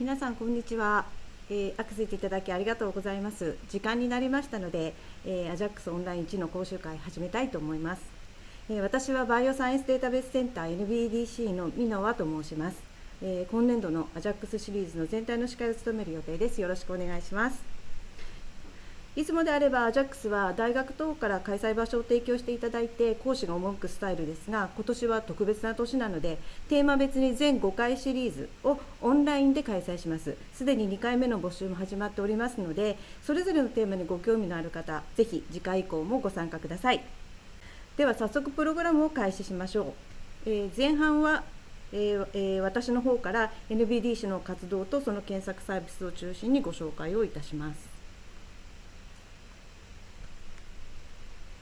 皆さんこんにちは、えー、アクセスいただきありがとうございます。時間になりましたので、えー、アジャックスオンライン1の講習会始めたいと思います、えー、私はバイオサイエンスデータベースセンター NBDC の箕輪と申します、えー、今年度のアジャックスシリーズの全体の司会を務める予定です。よろしくお願いします。いつもであればアジャックスは大学等から開催場所を提供していただいて講師が赴くスタイルですが今年は特別な年なのでテーマ別に全5回シリーズをオンラインで開催します。すでに2回目の募集も始まっておりますのでそれぞれのテーマにご興味のある方ぜひ次回以降もご参加ください。では早速プログラムを開始しましょう、えー、前半はえーえー、私の方から NBDC の活動とその検索サービスを中心にご紹介をいたします。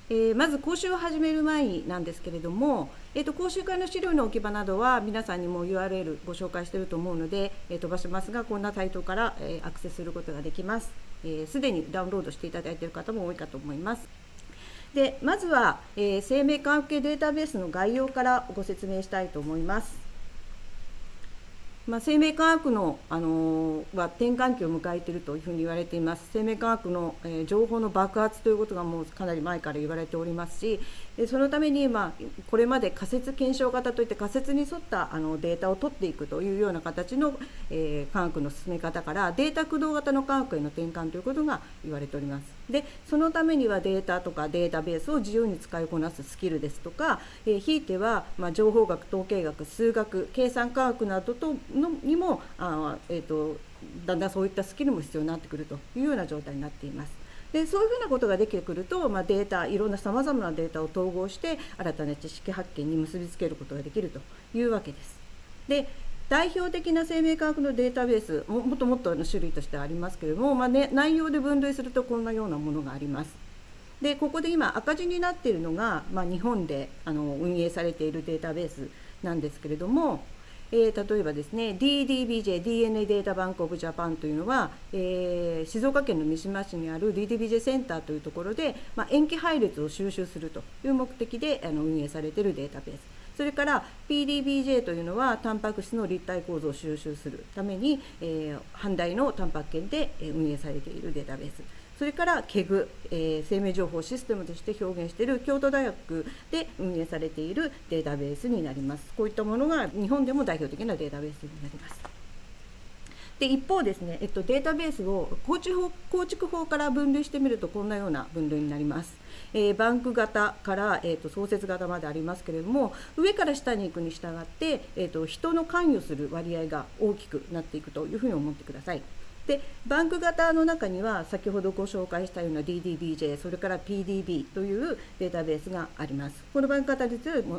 えー、まず講習を始める前なんですけれども、えーと、講習会の資料の置き場などは皆さんにも URL ご紹介していると思うので、えー、飛ばしますがこんなサイトから、えー、アクセスすることができます。す、えー、で、にダウンロードしていただいている方も多いかと思います。でまずは、え生命科学系データベースの概要からご説明したいと思います。まあ、生命科学の、あの、は転換期を迎えているというふうに言われています。生命科学の、えー、情報の爆発ということがもうかなり前から言われておりますしそのために、まあ、これまで仮説検証型といって仮説に沿ったあのデータを取っていくというような形の、えー、科学の進め方からデータ駆動型の科学への転換ということが言われております。でそのためにはデータとかデータベースを自由に使いこなすスキルですとか、えー、ひいては、まあ、情報学統計学数学計算科学などとのにもあ、えーとだんだんそういったスキルも必要になってくるというような状態になっています。でそういうふうなことができてくると、まあ、データいろんなさまざまなデータを統合して新たな知識発見に結びつけることができるというわけです。で代表的な生命科学のデータベースもっともっとの種類としてありますけれども、まあね、内容で分類するとこんなようなものがあります。でここで今赤字になっているのが、まあ、日本であの運営されているデータベースなんですけれどもえー、例えばですね DDBJ DNA データバンクオブジャパンというのは、えー、静岡県の三島市にある DDBJ センターというところで、まあ、塩基配列を収集するという目的であの運営されているデータベースそれから PDBJ というのはタンパク質の立体構造を収集するために、えー、阪大のタンパク圏で運営されているデータベースそれから KEG、えー、生命情報システムとして表現している京都大学で運営されているデータベースになります。こういったものが日本でも代表的なデータベースになります。で一方ですね、えっと、データベースを構築法構築法から分類してみるとこんなような分類になります。えー、バンク型から、えーと、創設型までありますけれども上から下に行くに従って、えーと人の関与する割合が大きくなっていくというふうに思ってください。でバンク型の中には先ほどご紹介したような DDBJ それから PDB というデータベースがあります。このバンク型で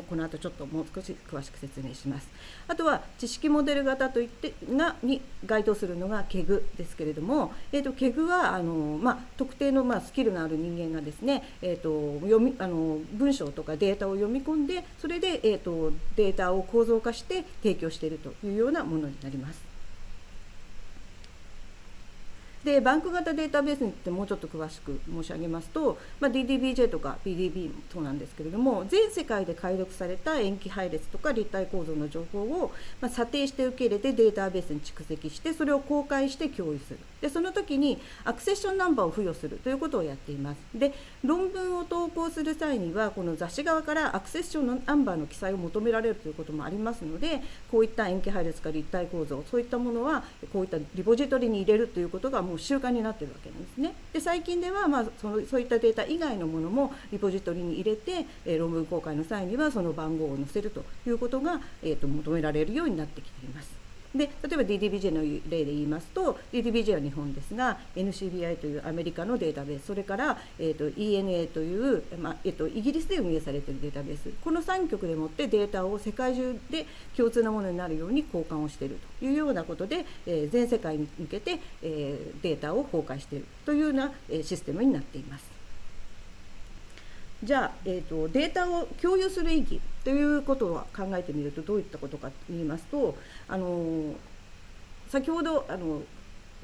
この後ちょっともう少し詳しく説明します。あとは知識モデル型といってがに該当するのが KEG ですけれども、えーと、KEG はあの、まあ、特定の、まあ、スキルのある人間がですね、えーと、読みあの文章とかデータを読み込んでそれで、えーとデータを構造化して提供しているというようなものになります。でバンク型データベースについてもうちょっと詳しく申し上げますと、まあ、DDBJ とか PDB もそうなんですけれども全世界で解読された塩基配列とか立体構造の情報を、まあ、査定して受け入れてデータベースに蓄積してそれを公開して共有する。でその時にアクセッションナンバーを付与するということをやっています。で論文を投稿する際にはこの雑誌側からアクセッションのナンバーの記載を求められるということもありますのでこういった塩基配列か立体構造そういったものはこういったリポジトリに入れるということがもう習慣になってるわけなんですね。で最近では、まあ、そのそういったデータ以外のものもリポジトリに入れて、えー、論文公開の際にはその番号を載せるということが、えーと求められるようになってきています。で例えば DDBJ の例で言いますと DDBJ は日本ですが NCBI というアメリカのデータベースそれから、えーと、ENA という、まあえーと、イギリスで運営されているデータベースこの3局でもってデータを世界中で共通なものになるように交換をしているというようなことで、えー、全世界に向けて、えー、データを公開しているというような、えシステムになっています。じゃあ、えーと、データを共有する意義ということは考えてみるとどういったことかと言いますとあの先ほどあの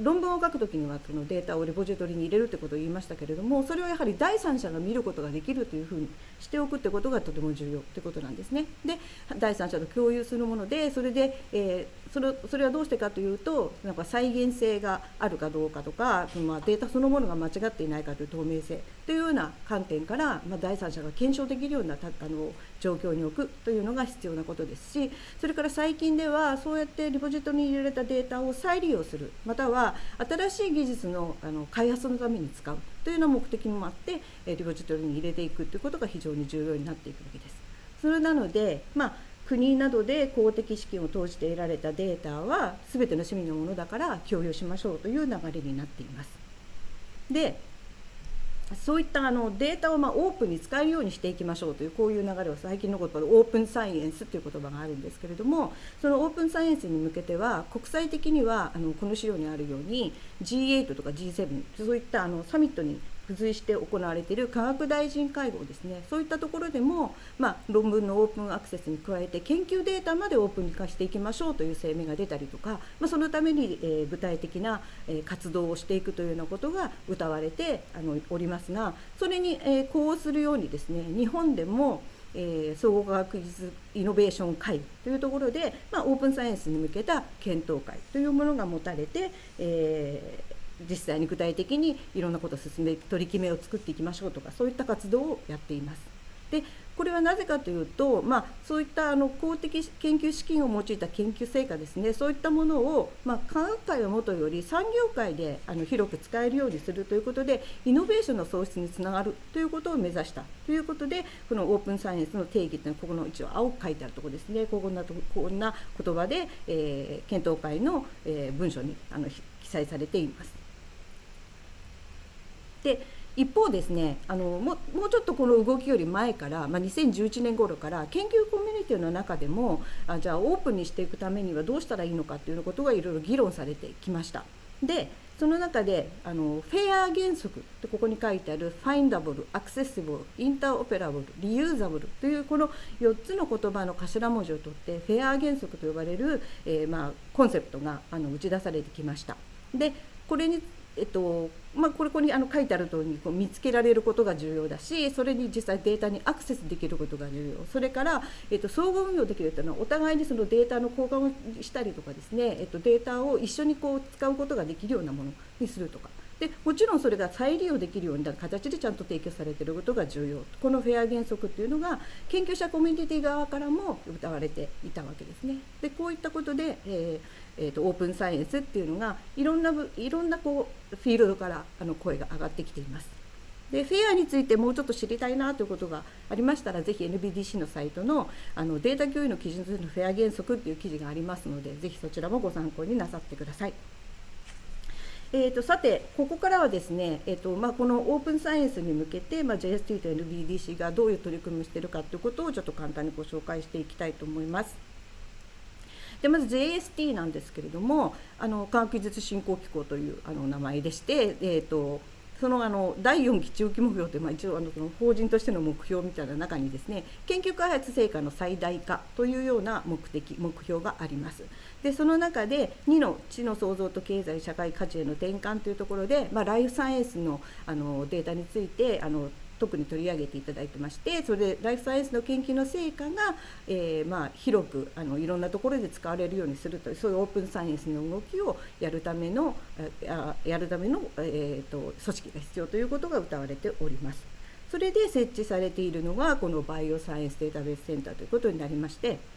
論文を書くときにはそのデータをレポジトリに入れるってことを言いましたけれどもそれをやはり第三者が見ることができるというふうにしておくってことがとても重要ってことなんですね。で第三者と共有するものでそれで、えー、それそれはどうしてかというとなんか再現性があるかどうかとかそのまあデータそのものが間違っていないかという透明性というような観点から、まあ、第三者が検証できるようなあの状況に置くというのが必要なことですしそれから最近ではそうやってリポジトリに入れられたデータを再利用するまたは新しい技術のあの開発のために使うというような目的もあってリポジトリに入れていくということが非常に重要になっていくわけです。それなので、まあ国などで公的資金を投じて得られたデータは全ての市民のものだから共有しましょうという流れになっています。でそういったあのデータをまオープンに使えるようにしていきましょうというこういう流れを最近の言葉でオープンサイエンスという言葉があるんですけれどもそのオープンサイエンスに向けては国際的にはあのこの資料にあるように G8 とか G7 そういったあのサミットに付随して行われている科学大臣会合ですね。そういったところでも、まあ、論文のオープンアクセスに加えて研究データまでオープンに化していきましょうという声明が出たりとか、まあ、そのために、えー、具体的な、えー、活動をしていくというようなことが謳われてあのおりますがそれに、えー、呼応するようにですね日本でもえー、総合科学技術イノベーション会というところで、まあ、オープンサイエンスに向けた検討会というものが持たれて、えー、実際に具体的にいろんなことを進め取り決めを作っていきましょうとかそういった活動をやっています。でこれはなぜかというと、まあ、そういったあの公的研究資金を用いた研究成果ですねそういったものを、まあ、科学界をもとより産業界であの広く使えるようにするということでイノベーションの創出につながるということを目指したということでこのオープンサイエンスの定義というのはここの一応青く書いてあるところですねこんなとこんな言葉で、えー、検討会の、えー、文書にあの記載されています。で一方ですねあのももうちょっとこの動きより前から、まあ、2011年頃から研究コミュニティの中でもあじゃあオープンにしていくためにはどうしたらいいのかっていうことがいろいろ議論されてきました。でその中であのフェア原則ってここに書いてあるファインダブル、アクセシブル、インターオペラブル、リユーザブルというこの4つの言葉の頭文字を取ってフェア原則と呼ばれる、えー、まあ、コンセプトがあの打ち出されてきました。でこれにえっとまあ、これここにあの書いてある通りこう見つけられることが重要だしそれに実際データにアクセスできることが重要それから、えっと、相互運用できるというのはお互いにそのデータの交換をしたりとかですね、えっと、データを一緒にこう使うことができるようなものにするとか。でもちろんそれが再利用できるような形でちゃんと提供されていることが重要このフェア原則っていうのが研究者コミュニティ側からも歌われていたわけですね。でこういったことで、えーえーと、オープンサイエンスっていうのがいろんないろんなこうフィールドからあの声が上がってきています。でフェアについてもうちょっと知りたいなということがありましたらぜひ NBDC のサイトのあのデータ共有の基準としてのフェア原則っていう記事がありますのでぜひそちらもご参考になさってください。えーと、さて、ここからはですね、えーとまあ、このオープンサイエンスに向けて、まあ、JST と NBDC がどういう取り組みをしているかということをちょっと簡単にご紹介していきたいと思います。でまず JST なんですけれどもあの科学技術振興機構というあの名前でして、えーと、そのあの第4期中期目標という、まあ、一応あのその法人としての目標みたいな中にですね研究開発成果の最大化というような目的目標があります。でその中で2の知の創造と経済社会価値への転換というところで、まあ、ライフサイエンスのあのデータについてあの特に取り上げていただいてましてそれでライフサイエンスの研究の成果が、えー、まあ、広くあのいろんなところで使われるようにするというそういうオープンサイエンスの動きをやるためのやるための、えーと、組織が必要ということが謳われております。それで設置されているのがこのバイオサイエンスデータベースセンターということになりまして。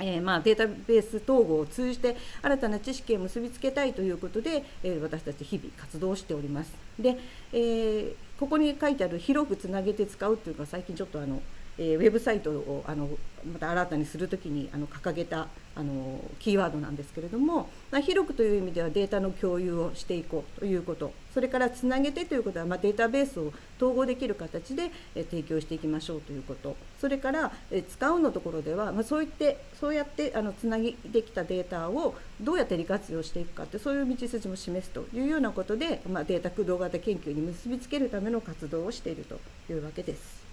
えー、まあ、データベース統合を通じて新たな知識を結びつけたいということで、えー、私たち日々活動しております。で、えー、ここに書いてある広くつなげて使うっていうか最近ちょっとあの、えー、ウェブサイトをあのまた新たにするときにあの掲げたあのキーワードなんですけれども、まあ、広くという意味ではデータの共有をしていこうということそれからつなげてということは、まあ、データベースを統合できる形で、え提供していきましょうということそれから、え使うのところでは、まあ、そういってそうやってあのつなぎできたデータをどうやって利活用していくかってそういう道筋も示すというようなことで、まあ、データ駆動型研究に結びつけるための活動をしているというわけです。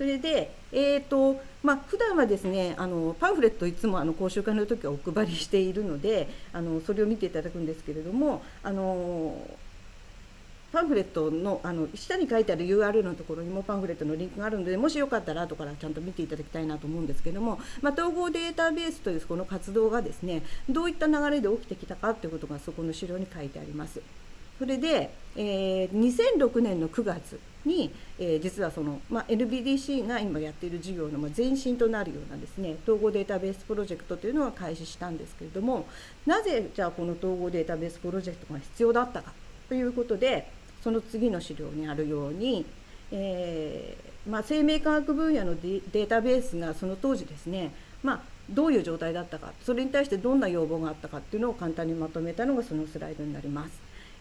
それで、えーとまあ普段はですねあのパンフレットいつもあの講習会の時はお配りしているのであのそれを見ていただくんですけれどもあのパンフレットのあの下に書いてある URL のところにもパンフレットのリンクがあるのでもしよかったら後からちゃんと見ていただきたいなと思うんですけれども、まあ、統合データベースというこの活動がですねどういった流れで起きてきたかということがそこの資料に書いてあります。それで、えー、2006年の9月に、えー、実はその、まあ、NBDC が今やっている事業の前身となるようなですね統合データベースプロジェクトというのが開始したんですけれどもなぜじゃあこの統合データベースプロジェクトが必要だったかということでその次の資料にあるように、えー、まあ、生命科学分野のデータベースがその当時ですね、まあ、どういう状態だったかそれに対してどんな要望があったかっていうのを簡単にまとめたのがそのスライドになります。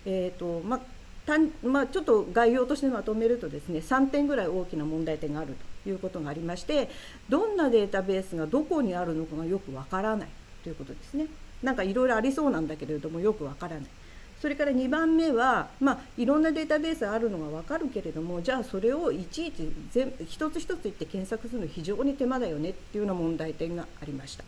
えーとまあまあ、ちょっと概要としてまとめるとですね3点ぐらい大きな問題点があるということがありましてどんなデータベースがどこにあるのかがよくわからないということですね。なんかいろいろありそうなんだけれどもよくわからない。それから2番目は、まあ、いろんなデータベースがあるのが分かるけれどもじゃあそれをいちいち全一つ一つ言って検索するの非常に手間だよねっていうような問題点がありました。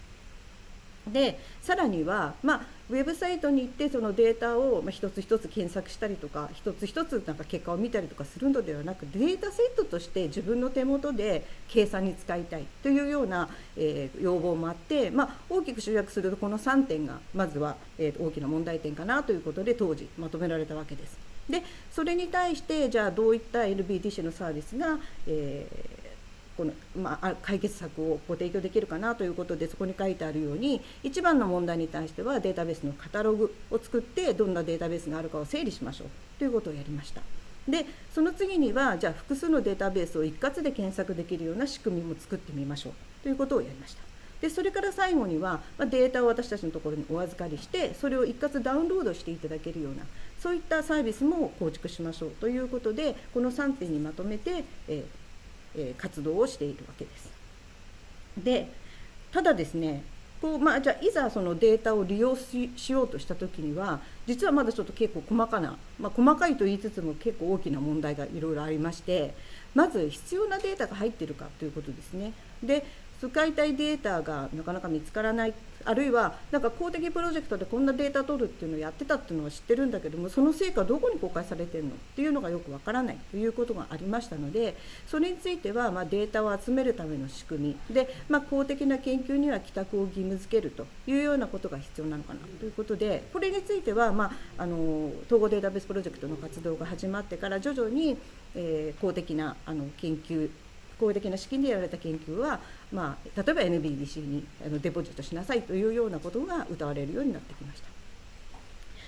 でさらには、まあ、ウェブサイトに行ってそのデータを、まあ、一つ一つ検索したりとか一つ一つなんか結果を見たりとかするのではなくデータセットとして自分の手元で計算に使いたいというような、えー、要望もあって、まあ、大きく集約するとこの3点がまずは、えー、大きな問題点かなということで当時まとめられたわけです。でそれに対してじゃあどういった LBDC のサービスが、えーこの、まあ、解決策をご提供できるかなということでそこに書いてあるように一番の問題に対してはデータベースのカタログを作ってどんなデータベースがあるかを整理しましょうということをやりました。でその次にはじゃあ複数のデータベースを一括で検索できるような仕組みも作ってみましょうということをやりました。でそれから最後には、まデータを私たちのところにお預かりしてそれを一括ダウンロードしていただけるようなそういったサービスも構築しましょうということでこの3点にまとめて、ええ活動をしているわけです。でただですねこうまあ、じゃあいざそのデータを利用しようとした時には実はまだちょっと結構細かな、まあ、細かいと言いつつも結構大きな問題がいろいろありましてまず必要なデータが入ってるかということですね。で使いたいデータがなかなか見つからないあるいはなんか公的プロジェクトでこんなデータ取るっていうのをやってたっていうのは知ってるんだけどもその成果どこに公開されてるのっていうのがよくわからないということがありましたのでそれについてはまデータを集めるための仕組み。で、まあ、公的な研究には帰宅を義務付けるというようなことが必要なのかなということでこれについては、まあ、あの統合データベースプロジェクトの活動が始まってから徐々に、えー、公的なあの研究公的な資金でやられた研究は、まあ、例えば NBDC にあのデポジットしなさいというようなことが謳われるようになってきました。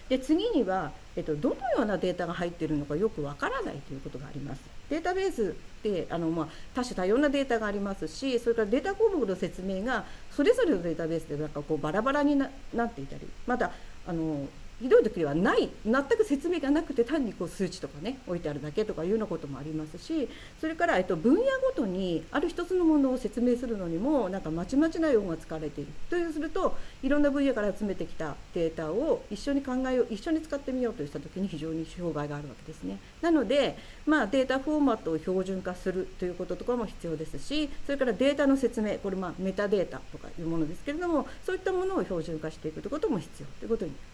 で次には、えっと、どのようなデータが入っているのかよくわからないということがあります。データベースってあの、まあ、多種多様なデータがありますしそれからデータ項目の説明がそれぞれのデータベースでなんかこうバラバラになっていたりまたあのひどい時はない全く説明がなくて単にこう数値とかね置いてあるだけとかいうようなこともありますしそれから、えっと、分野ごとにある一つのものを説明するのにもなんかまちまちな用語が使われているというするといろんな分野から集めてきたデータを一緒に考えよう一緒に使ってみようとした時に非常に障害があるわけですね。なので、まあ、データフォーマットを標準化するということとかも必要ですしそれからデータの説明これまあメタデータとかいうものですけれどもそういったものを標準化していくということも必要ということになります。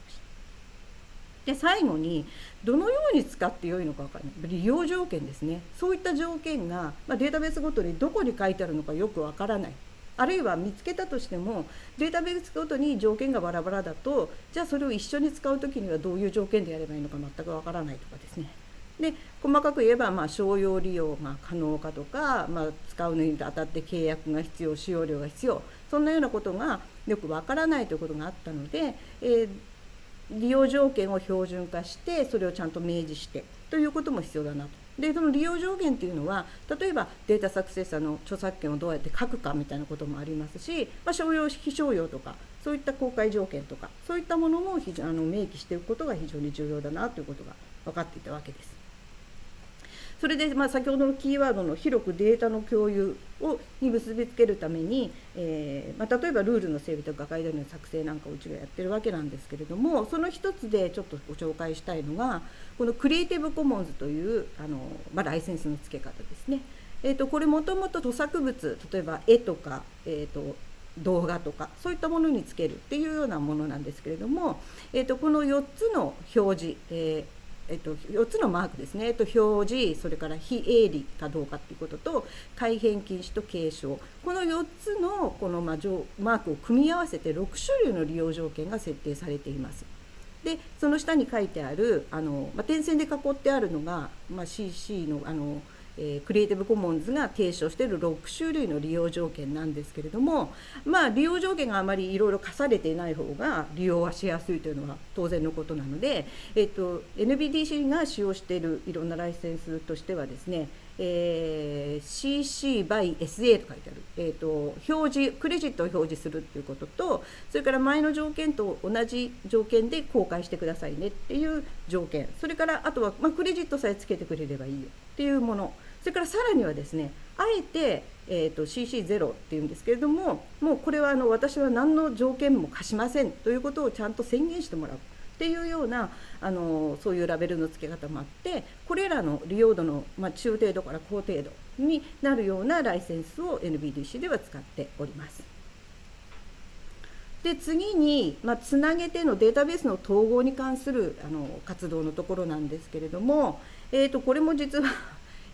で最後にどのように使ってよいのか分からない。利用条件ですね。そういった条件が、まあ、データベースごとにどこに書いてあるのかよく分からない。あるいは見つけたとしてもデータベースごとに条件がバラバラだとじゃあそれを一緒に使う時にはどういう条件でやればいいのか全く分からないとかですね。で細かく言えば、まあ、商用利用が可能かとか、まあ、使うのにあたって契約が必要使用料が必要。そんなようなことがよくわからないということがあったので、えー、利用条件を標準化してそれをちゃんと明示してということも必要だなと。でその利用上限っていうのは例えばデータ作成者の著作権をどうやって書くかみたいなこともありますし、まあ、商用非商用とかそういった公開条件とかそういったものも非常あの明記しておくことが非常に重要だなということが分かっていたわけです。それで、まあ、先ほどのキーワードの広くデータの共有をに結びつけるために、えー、まあ、例えばルールの整備とかガイドの作成なんかをうちがやってるわけなんですけれどもその一つでちょっとご紹介したいのがこのクリエイティブコモンズというあの、まあ、ライセンスの付け方ですね。えーと、これもともと著作物例えば絵とか、えーと、動画とかそういったものにつけるっていうようなものなんですけれども、えーと、この4つの表示、えーえっと、4つのマークですね、えっと、表示それから非営利かどうかっていうことと改変禁止と継承この4つのこの、まあ、マークを組み合わせて6種類の利用条件が設定されています。でその下に書いてあるあの、まあ、点線で囲ってあるのが、まあ、CC のあのえー、クリエイティブコモンズが提唱している6種類の利用条件なんですけれどもまあ利用条件があまりいろいろ課されていない方が利用はしやすいというのは当然のことなので、えーと、NBDC が使用しているいろんなライセンスとしてはですねえー、CC by SA と書いてある、えーと、表示クレジットを表示するっていうこととそれから前の条件と同じ条件で公開してくださいねっていう条件。それからあとは、まあ、クレジットさえつけてくれればいいよっていうもの。それからさらにはですねあえて、えーと、CC0 っていうんですけれどももうこれはあの私は何の条件も課しませんということをちゃんと宣言してもらうっていうようなあのそういうラベルの付け方もあってこれらの利用度の、まあ、中程度から高程度になるようなライセンスを NBDC では使っております。で次に、まあ、つなげてのデータベースの統合に関するあの活動のところなんですけれども、えーとこれも実は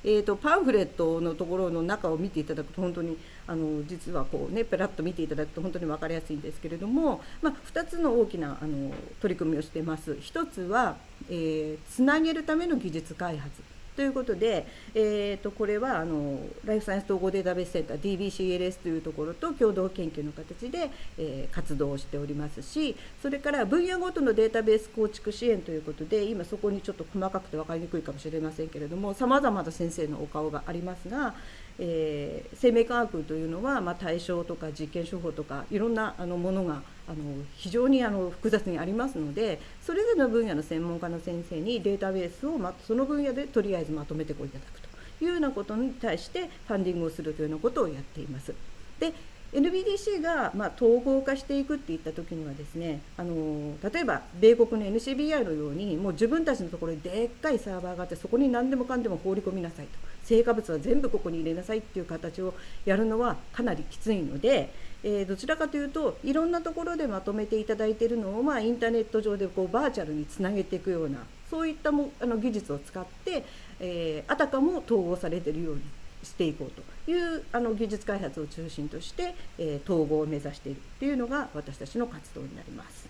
えーと、パンフレットのところの中を見ていただくと本当にあの実はこうねペラッと見ていただくと本当に分かりやすいんですけれども、まあ、2つの大きなあの取り組みをしてます。1つは、えー、つなげるための技術開発ということで、えー、とこれはあのライフサイエンス統合データベースセンター DBCLS というところと共同研究の形で、えー、活動をしておりますしそれから分野ごとのデータベース構築支援ということで今そこにちょっと細かくて分かりにくいかもしれませんけれどもさまざまな先生のお顔がありますが、えー、生命科学というのは、まあ、対象とか実験手法とかいろんなあのものがあの非常にあの複雑にありますのでそれぞれの分野の専門家の先生にデータベースを、ま、その分野でとりあえずまとめてこいただくというようなことに対してファンディングをするというようなことをやっています。で NBDC が、まあ、統合化していくっていった時にはですねあの例えば米国の NCBI のようにもう自分たちのところにでっかいサーバーがあってそこに何でもかんでも放り込みなさいと成果物は全部ここに入れなさいっていう形をやるのはかなりきついのでえー、どちらかというといろんなところでまとめていただいているのを、まあ、インターネット上でこうバーチャルにつなげていくようなそういったもあの技術を使って、えー、あたかも統合されているようにしていこうというあの技術開発を中心として、えー、統合を目指しているというのが私たちの活動になります。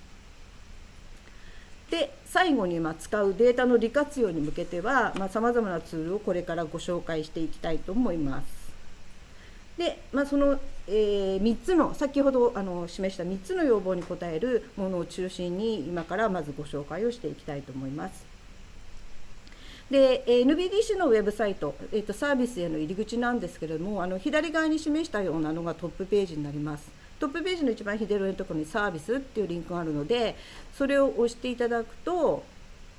で最後にま使うデータの利活用に向けてはさまざ、まなツールをこれからご紹介していきたいと思います。で、まあ、その、えー、3つの先ほどあの示した3つの要望に応えるものを中心に今からまずご紹介をしていきたいと思います。で NBDC のウェブサイト、えーと、サービスへの入り口なんですけれどもあの左側に示したようなのがトップページになります。トップページの一番左上のところにサービスっていうリンクがあるのでそれを押していただくと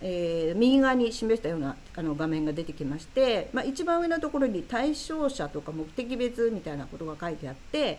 えー、右側に示したようなあの画面が出てきまして、まあ、一番上のところに対象者とか目的別みたいなことが書いてあって、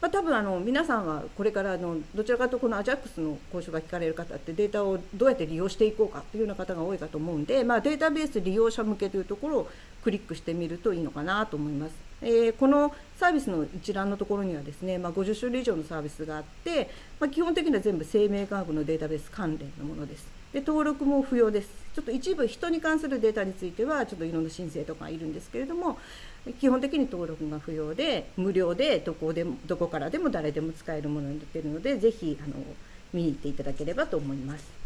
まあ、多分あの皆さんはこれからあのどちらかというとこの AJAX の講習が聞かれる方ってデータをどうやって利用していこうかというような方が多いかと思うんで、まあ、データベース利用者向けというところをクリックしてみるといいのかなと思います。えー、このサービスの一覧のところにはですね、まあ、50種類以上のサービスがあって、まあ、基本的には全部生命科学のデータベース関連のものです。で登録も不要ですちょっと一部人に関するデータについてはちょっといろんな申請とかいるんですけれども基本的に登録が不要で無料でどこでもどこからでも誰でも使えるものになっているのでぜひあの見に行っていただければと思います。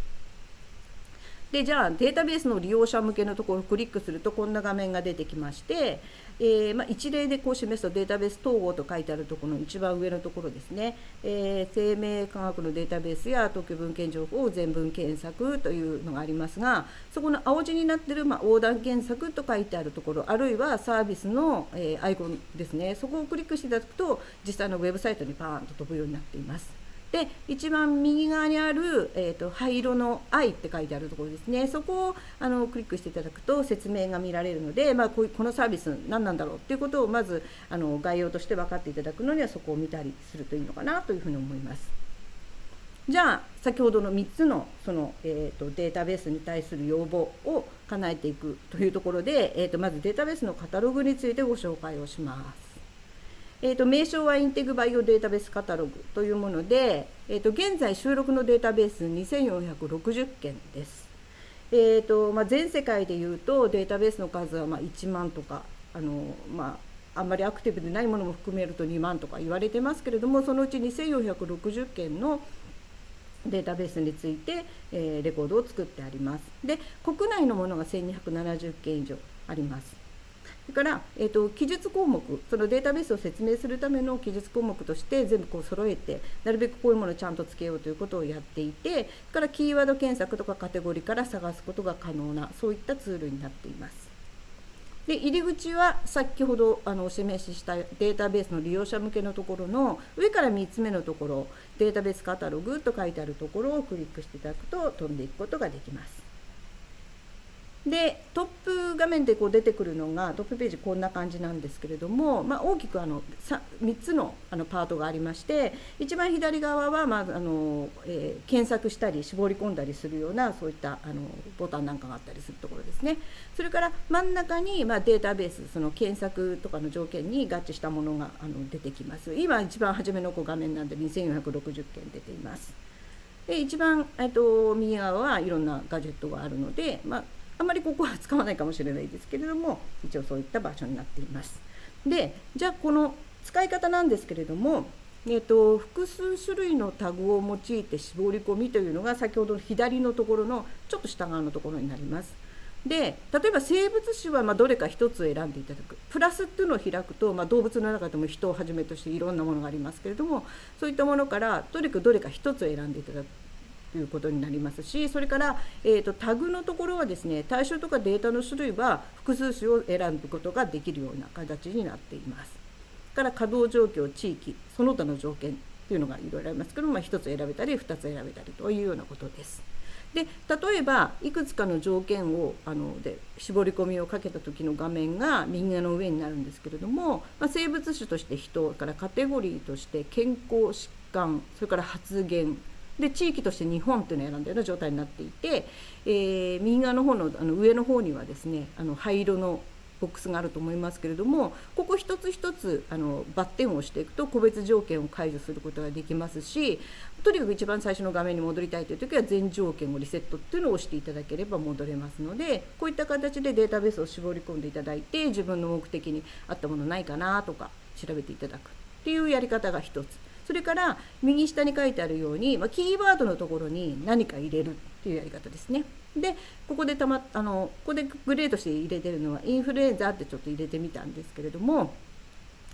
でじゃあデータベースの利用者向けのところをクリックするとこんな画面が出てきまして、えー、まあ、一例でこう示すとデータベース統合と書いてあるところの一番上のところですね、えー、生命科学のデータベースや特許文献情報を全文検索というのがありますがそこの青字になってる、まあ、横断検索と書いてあるところあるいはサービスの、えー、アイコンですねそこをクリックしていただくと実際のウェブサイトにパーンと飛ぶようになっています。で一番右側にある、えーと、灰色の「愛」って書いてあるところですねそこをあのクリックしていただくと説明が見られるので、まあ、こうこのサービス何なんだろうっていうことをまずあの概要として分かっていただくのにはそこを見たりするといいのかなというふうに思います。じゃあ先ほどの3つのその、えーと、データベースに対する要望を叶えていくというところで、えーと、まずデータベースのカタログについてご紹介をします。えーと、名称はインテグバイオデータベースカタログというもので、えー、と現在収録のデータベース2460件です。えーとまあ、全世界でいうとデータベースの数はまあ1万とかあの、まあ、あんまりアクティブでないものも含めると2万とか言われてますけれどもそのうち2460件のデータベースについて、えー、レコードを作ってあります。で国内のものが1270件以上あります。それから、えーと、記述項目そのデータベースを説明するための記述項目として全部こう揃えてなるべくこういうものをちゃんとつけようということをやっていてそれからキーワード検索とかカテゴリーから探すことが可能なそういったツールになっています。で入り口は先ほどあのお示ししたデータベースの利用者向けのところの上から3つ目のところデータベースカタログと書いてあるところをクリックしていただくと飛んでいくことができます。でトップ画面でこう出てくるのがトップページこんな感じなんですけれども、まあ、大きくあの 3, 3つのあのパートがありまして一番左側は、まああのえー、検索したり絞り込んだりするようなそういったあのボタンなんかがあったりするところですね。それから真ん中に、まあ、データベースその検索とかの条件に合致したものがあの出てきます。今一番初めの画面なんで2460件出ています。で一番、えっと、右側はいろんなガジェットがあるので、まああまりここは使わないかもしれないですけれども一応そういった場所になっています。でじゃあこの使い方なんですけれども、えーと、複数種類のタグを用いて絞り込みというのが先ほどの左のところのちょっと下側のところになります。で例えば生物種はまどれか1つ選んでいただくプラスっていうのを開くと、まあ、動物の中でも人をはじめとしていろんなものがありますけれどもそういったものからどれかどれか1つ選んでいただくいうことになりますしそれから、えーと、タグのところはですね対象とかデータの種類は複数種を選ぶことができるような形になっています。から稼働状況地域その他の条件というのがいろいろありますけど、まあ、1つ選べたり2つ選べたりというようなことです。で例えばいくつかの条件をあので絞り込みをかけた時の画面が右側の上になるんですけれども、まあ、生物種として人からカテゴリーとして健康疾患それから発言で地域として日本っていうのを選んだような状態になっていて、えー、右側の方のあの上の方にはですねあの灰色のボックスがあると思いますけれどもここ一つ一つあのバッテンを押していくと個別条件を解除することができますしとにかく一番最初の画面に戻りたいという時は全条件をリセットっていうのを押していただければ戻れますのでこういった形でデータベースを絞り込んでいただいて自分の目的に合ったものないかなとか調べていただくっていうやり方が一つ。それから右下に書いてあるように、まあ、キーワードのところに何か入れるっていうやり方ですね。でここでたまあのここでグレードして入れてるのはインフルエンザってちょっと入れてみたんですけれども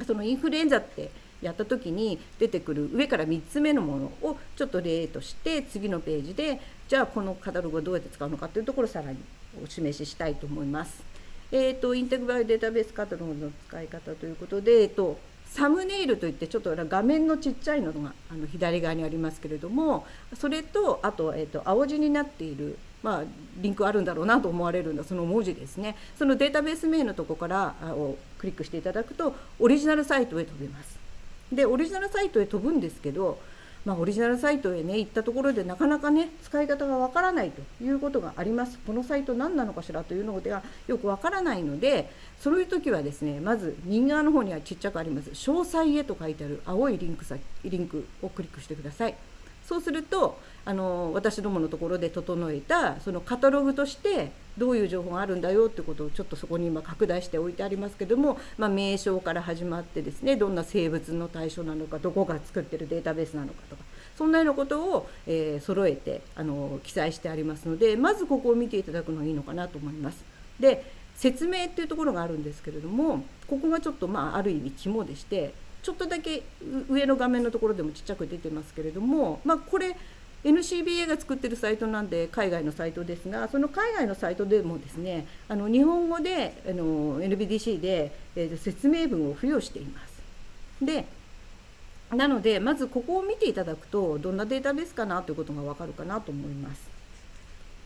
そのインフルエンザってやった時に出てくる上から3つ目のものをちょっと例として次のページでじゃあこのカタログをどうやって使うのかというところをさらにお示ししたいと思います。えーと、インテグラルデータベースカタログの使い方ということで、えーとサムネイルといってちょっと画面のちっちゃいのがあの左側にありますけれどもそれとあと,、えーと、青字になっている、まあ、リンクあるんだろうなと思われるのその文字ですねそのデータベース名のとこからをクリックしていただくとオリジナルサイトへ飛びます。でオリジナルサイトへ飛ぶんですけどまあ、オリジナルサイトへね行ったところでなかなかね使い方がわからないということがあります。このサイト何なのかしら？というのがよくわからないのでそういう時はですねまず右側の方にはちっちゃくあります。詳細へと書いてある青いリンクリンクをクリックしてください。そうするとあの私どものところで整えたそのカタログとしてどういう情報があるんだよってことをちょっとそこに今拡大しておいてありますけども、まあ、名称から始まってですねどんな生物の対象なのかどこが作ってるデータベースなのかとかそんなようなことを、えー、揃えてあの記載してありますのでまずここを見ていただくのがいいのかなと思います。で説明っていうところがあるんですけれどもここがちょっとまあある意味肝でしてちょっとだけ上の画面のところでもちっちゃく出てますけれども、まあ、これ NCBA が作ってるサイトなんで海外のサイトですがその海外のサイトでもですねあの日本語であの NBDC で、えー、説明文を付与しています。でなのでまずここを見ていただくとどんなデータベースかなということが分かるかなと思います。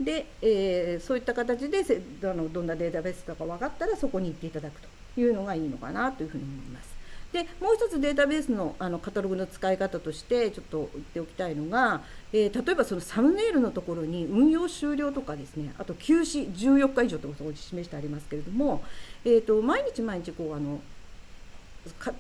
で、えー、そういった形であのどんなデータベースか分かったらそこに行っていただくというのがいいのかなというふうに思います。でもう一つデータベースのあのカタログの使い方としてちょっと言っておきたいのが、えー、例えばそのサムネイルのところに運用終了とかですねあと休止14日以上とことを示してありますけれども、えーと、毎日毎日こうあの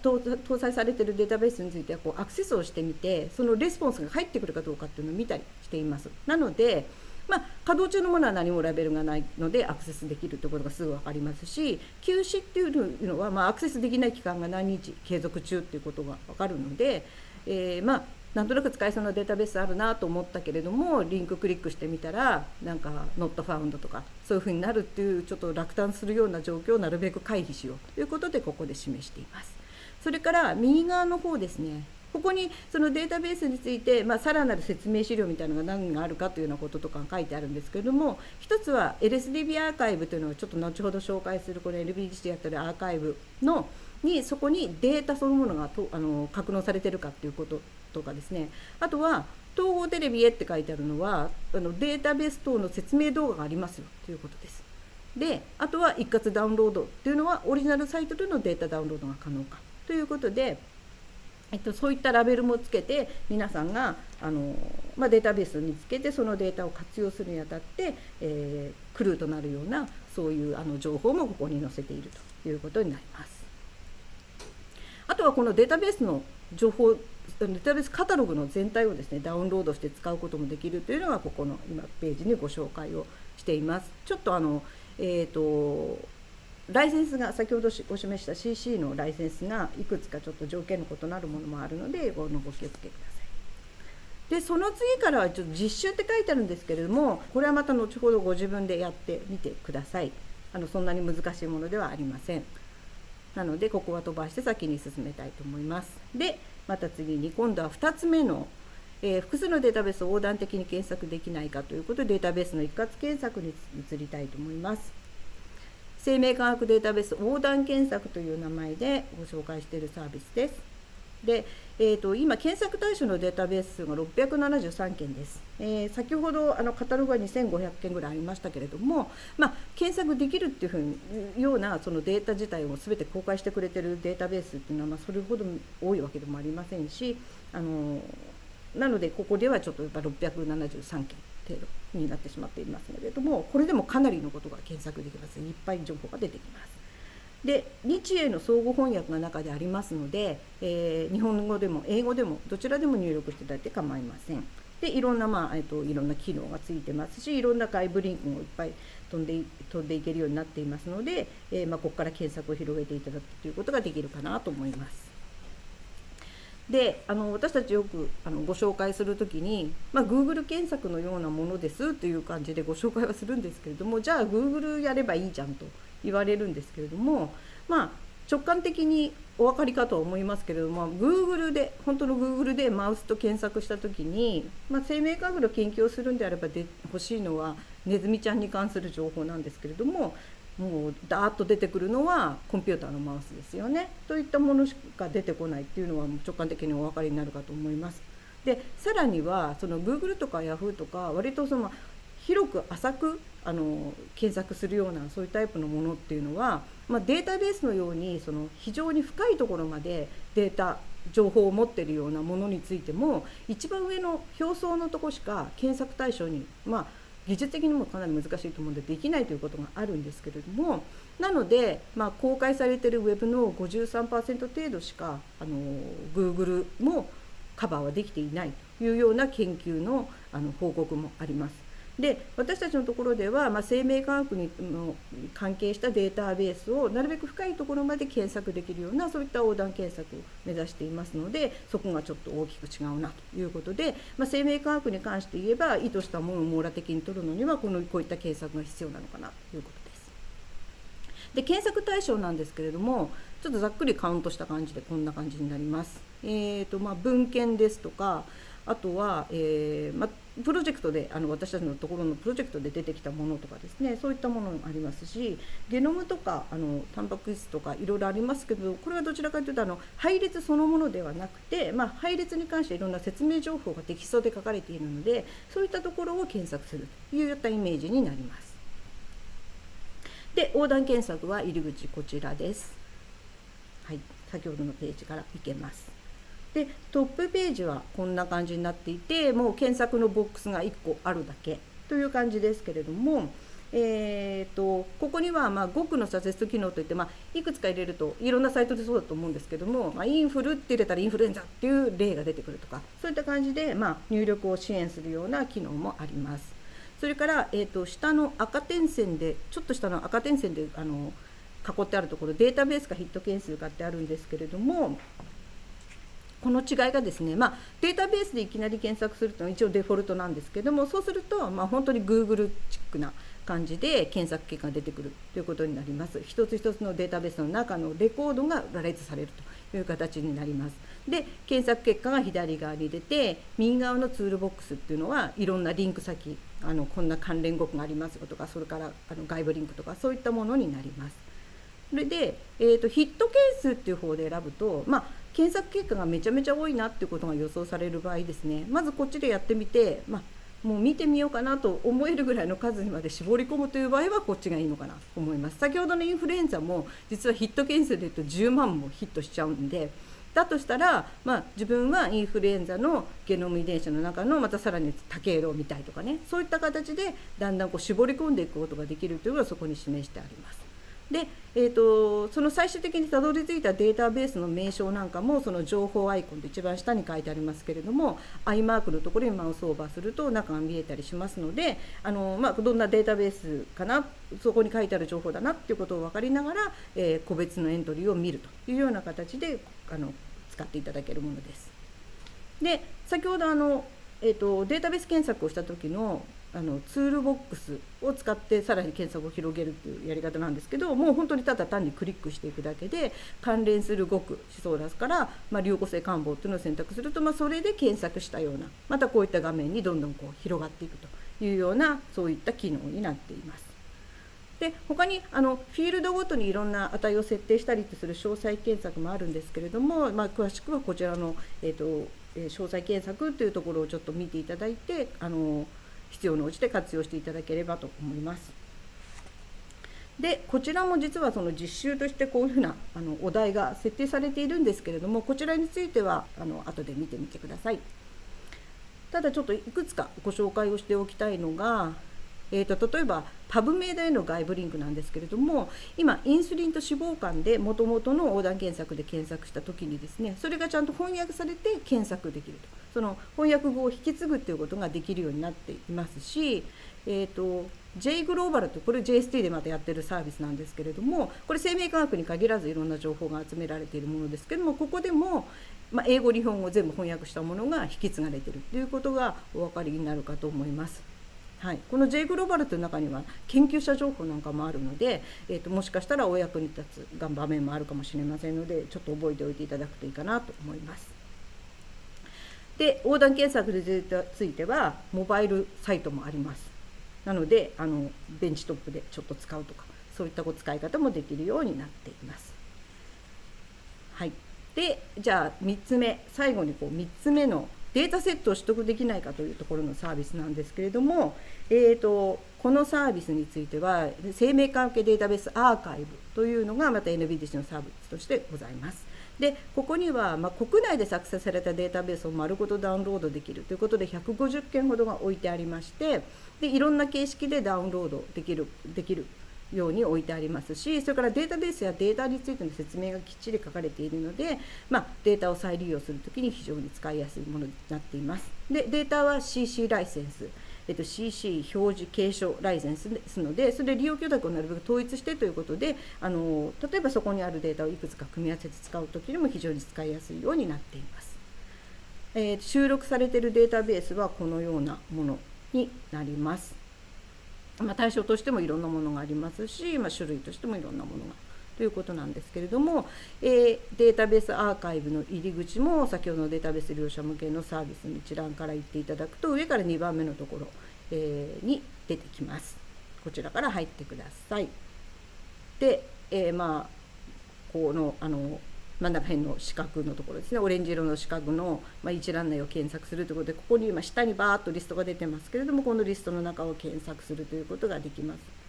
搭載されているデータベースについてはこうアクセスをしてみてそのレスポンスが入ってくるかどうかっていうのを見たりしています。なのでまあ、稼働中のものは何もラベルがないのでアクセスできるとことがすぐ分かりますし休止っていうのは、まあ、アクセスできない期間が何日継続中っていうことが分かるので、えー、まあなんとなく使えそうなデータベースあるなと思ったけれどもリンククリックしてみたらなんか「not found」とかそういうふうになるっていうちょっと落胆するような状況をなるべく回避しようということでここで示しています。それから右側の方ですねここにそのデータベースについて、まあ、さらなる説明資料みたいなのが何があるかというようなこととか書いてあるんですけれども一つは LSDB アーカイブというのをちょっと後ほど紹介するこの LBDC でやってるアーカイブのにそこにデータそのものがとあの格納されてるかっていうこととかですねあとは統合テレビへって書いてあるのはあのデータベース等の説明動画がありますよということです。であとは一括ダウンロードっていうのはオリジナルサイトでのデータダウンロードが可能かということでえっと、そういったラベルもつけて皆さんがあの、まあ、データベースにつけてそのデータを活用するにあたって、えー、クルーとなるようなそういうあの情報もここに載せているということになります。あとはこのデータベースの情報データベースカタログの全体をですねダウンロードして使うこともできるというのがここの今ページにご紹介をしています。ちょっとあのえーとライセンスが先ほどお示した CC のライセンスがいくつかちょっと条件の異なるものもあるのでごご気をつけください。でその次からはちょっと実習って書いてあるんですけれどもこれはまた後ほどご自分でやってみてください。あのそんなに難しいものではありません。なのでここは飛ばして先に進めたいと思います。でまた次に今度は2つ目のえー、複数のデータベースを横断的に検索できないかということでデータベースの一括検索に移りたいと思います。生命科学データベース横断検索という名前でご紹介しているサービスです。で、えーと、今、検索対象のデータベース数が673件です。えー、先ほどあのカタログは2500件ぐらいありましたけれども、まあ、検索できるっていうふうにようなそのデータ自体を全て公開してくれてるデータベースっていうのは、まあ、それほど多いわけでもありませんし、あのなので、ここではちょっとやっぱ673件程度になってしまっていますけれどもこれでもかなりのことが検索できますいっぱい情報が出てきます。で日英の相互翻訳が中でありますので、えー、日本語でも英語でもどちらでも入力していただいて構いません。でいろんな、まあえーと、いろんな機能がついてますしいろんな外部リンクもいっぱい飛んで飛んでいけるようになっていますので、えー、まあ、ここから検索を広げていただくということができるかなと思います。であの私たちよくあのご紹介する時に、まあ、Google 検索のようなものですという感じでご紹介はするんですけれどもじゃあ Google やればいいじゃんと言われるんですけれども、まあ、直感的にお分かりかと思いますけれども Google で本当の Google でマウスと検索した時に、まあ、生命科学の研究をするんであればで欲しいのはネズミちゃんに関する情報なんですけれどももうダーッと出てくるのはコンピューターのマウスですよねといったものしか出てこないっていうのは直感的にお分かりになるかと思います。でさらにはその Google とか Yahoo とか割とその広く浅くあの検索するようなそういうタイプのものっていうのは、まあ、データベースのようにその非常に深いところまでデータ情報を持っているようなものについても一番上の表層のとこしか検索対象にまあ技術的にもかなり難しいと思うのでできないということがあるんですけれどもなので、まあ、公開されているウェブの53%程度しかあの Google もカバーはできていないというような研究のあの報告もあります。で私たちのところでは、まあ、生命科学にの関係したデータベースをなるべく深いところまで検索できるようなそういった横断検索を目指していますのでそこがちょっと大きく違うなということで、まあ、生命科学に関して言えば意図したものを網羅的に取るのにはこのこういった検索が必要なのかなということです。で検索対象なんですけれどもちょっとざっくりカウントした感じでこんな感じになります。えーとまあ、文献ですとかあとは、えーまあ、プロジェクトであの私たちのところのプロジェクトで出てきたものとかですねそういったものもありますしゲノムとかあのタンパク質とかいろいろありますけどこれはどちらかというとあの配列そのものではなくて、まあ、配列に関していろんな説明情報がテキストで書かれているのでそういったところを検索するといったイメージになります。で横断検索は入り口こちらです。はい先ほどのページからいけます。でトップページはこんな感じになっていてもう検索のボックスが1個あるだけという感じですけれども、えーと、ここにはまあ5区のサジェスト機能といって、まあ、いくつか入れるといろんなサイトでそうだと思うんですけども、まあ、インフルって入れたらインフルエンザっていう例が出てくるとかそういった感じで、まあ、入力を支援するような機能もあります。それから、えーと、下の赤点線でちょっと下の赤点線であの囲ってあるところデータベースかヒット件数かってあるんですけれどもこの違いがですね、まあ、データベースでいきなり検索するというのは一応デフォルトなんですけどもそうすると、まあ、本当に Google チックな感じで検索結果が出てくるということになります。一つ一つのデータベースの中のレコードが羅列されるという形になります。で検索結果が左側に出て右側のツールボックスっていうのはいろんなリンク先あのこんな関連語句がありますよとかそれからあの外部リンクとかそういったものになります。それで、えーと、ヒット件数っていう方で選ぶと、まあ、検索結果がめちゃめちゃ多いなっていうことが予想される場合ですねまずこっちでやってみて、まあ、もう見てみようかなと思えるぐらいの数にまで絞り込むという場合はこっちがいいのかなと思います先ほどのインフルエンザも実はヒット件数でいうと10万もヒットしちゃうんでだとしたら、まあ、自分はインフルエンザのゲノム遺伝子の中のまたさらに多経路を見たいとかねそういった形でだんだんこう絞り込んでいくことができるというのがそこに示してあります。で、えーと、その最終的にたどり着いたデータベースの名称なんかもその情報アイコンと一番下に書いてありますけれども i マークのところにマウスオーバーすると中が見えたりしますのであの、まあ、どんなデータベースかなそこに書いてある情報だなっていうことを分かりながら、えー、個別のエントリーを見るというような形であの使っていただけるものです。で先ほどあの、えーとデータベース検索をした時のあのツールボックスを使ってさらに検索を広げるっていうやり方なんですけどもう本当にただ単にクリックしていくだけで関連する語句思想ラスから、まあ、流行性感冒っていうのを選択すると、まあ、それで検索したようなまたこういった画面にどんどんこう広がっていくというようなそういった機能になっています。で他にあのフィールドごとにいろんな値を設定したりする詳細検索もあるんですけれども、まあ、詳しくはこちらの、えーとえ、詳細検索というところをちょっと見ていただいてあの必要に応じて活用していただければと思います。でこちらも実はその実習としてこういうふうなあのお題が設定されているんですけれどもこちらについてはあの後で見てみてください。ただちょっといくつかご紹介をしておきたいのがえーと、例えばパブメイドへの外部リンクなんですけれども今インスリンと脂肪肝でもともとの横断検索で検索した時にですねそれがちゃんと翻訳されて検索できるとその翻訳語を引き継ぐっていうことができるようになっていますし、えーと、J グローバルとこれ JST でまたやってるサービスなんですけれどもこれ生命科学に限らずいろんな情報が集められているものですけどもここでも、まあ、英語日本語全部翻訳したものが引き継がれてるということがお分かりになるかと思います。はい、この J グローバルという中には研究者情報なんかもあるので、えーと、もしかしたらお役に立つ場面もあるかもしれませんのでちょっと覚えておいていただくといいかなと思います。で横断検索についてはモバイルサイトもあります。なのであのベンチトップでちょっと使うとかそういった使い方もできるようになっています。はい、でじゃあ3つ目最後にこう3つ目のデータセットを取得できないかというところのサービスなんですけれども、えーと、このサービスについては生命関係データベースアーカイブというのがまた NBDC のサービスとしてございます。でここには、ま、国内で作成されたデータベースを丸ごとダウンロードできるということで150件ほどが置いてありましてでいろんな形式でダウンロードできるできるように置いてありますしそれからデータベースやデータについての説明がきっちり書かれているので、まあ、データを再利用するときに非常に使いやすいものになっています。でデータは CC ライセンスえっと、CC 表示継承ライセンスですのでそれで利用許諾をなるべく統一してということであの例えばそこにあるデータをいくつか組み合わせて使う時にも非常に使いやすいようになっています。えー、収録されているデータベースはこのようなものになります。まあ、対象としてもいろんなものがありますし、まあ、種類としてもいろんなものがということなんですけれども、えー、データベースアーカイブの入り口も先ほどのデータベース利用者向けのサービスの一覧から言っていただくと上から2番目のところ、えー、に出てきます。こちらから入ってください。で、えー、まあこのあの真ん中辺の四角のところですねオレンジ色の四角の、まあ、一覧内を検索するということでここに今下にバーッとリストが出てますけれどもこのリストの中を検索するということができます。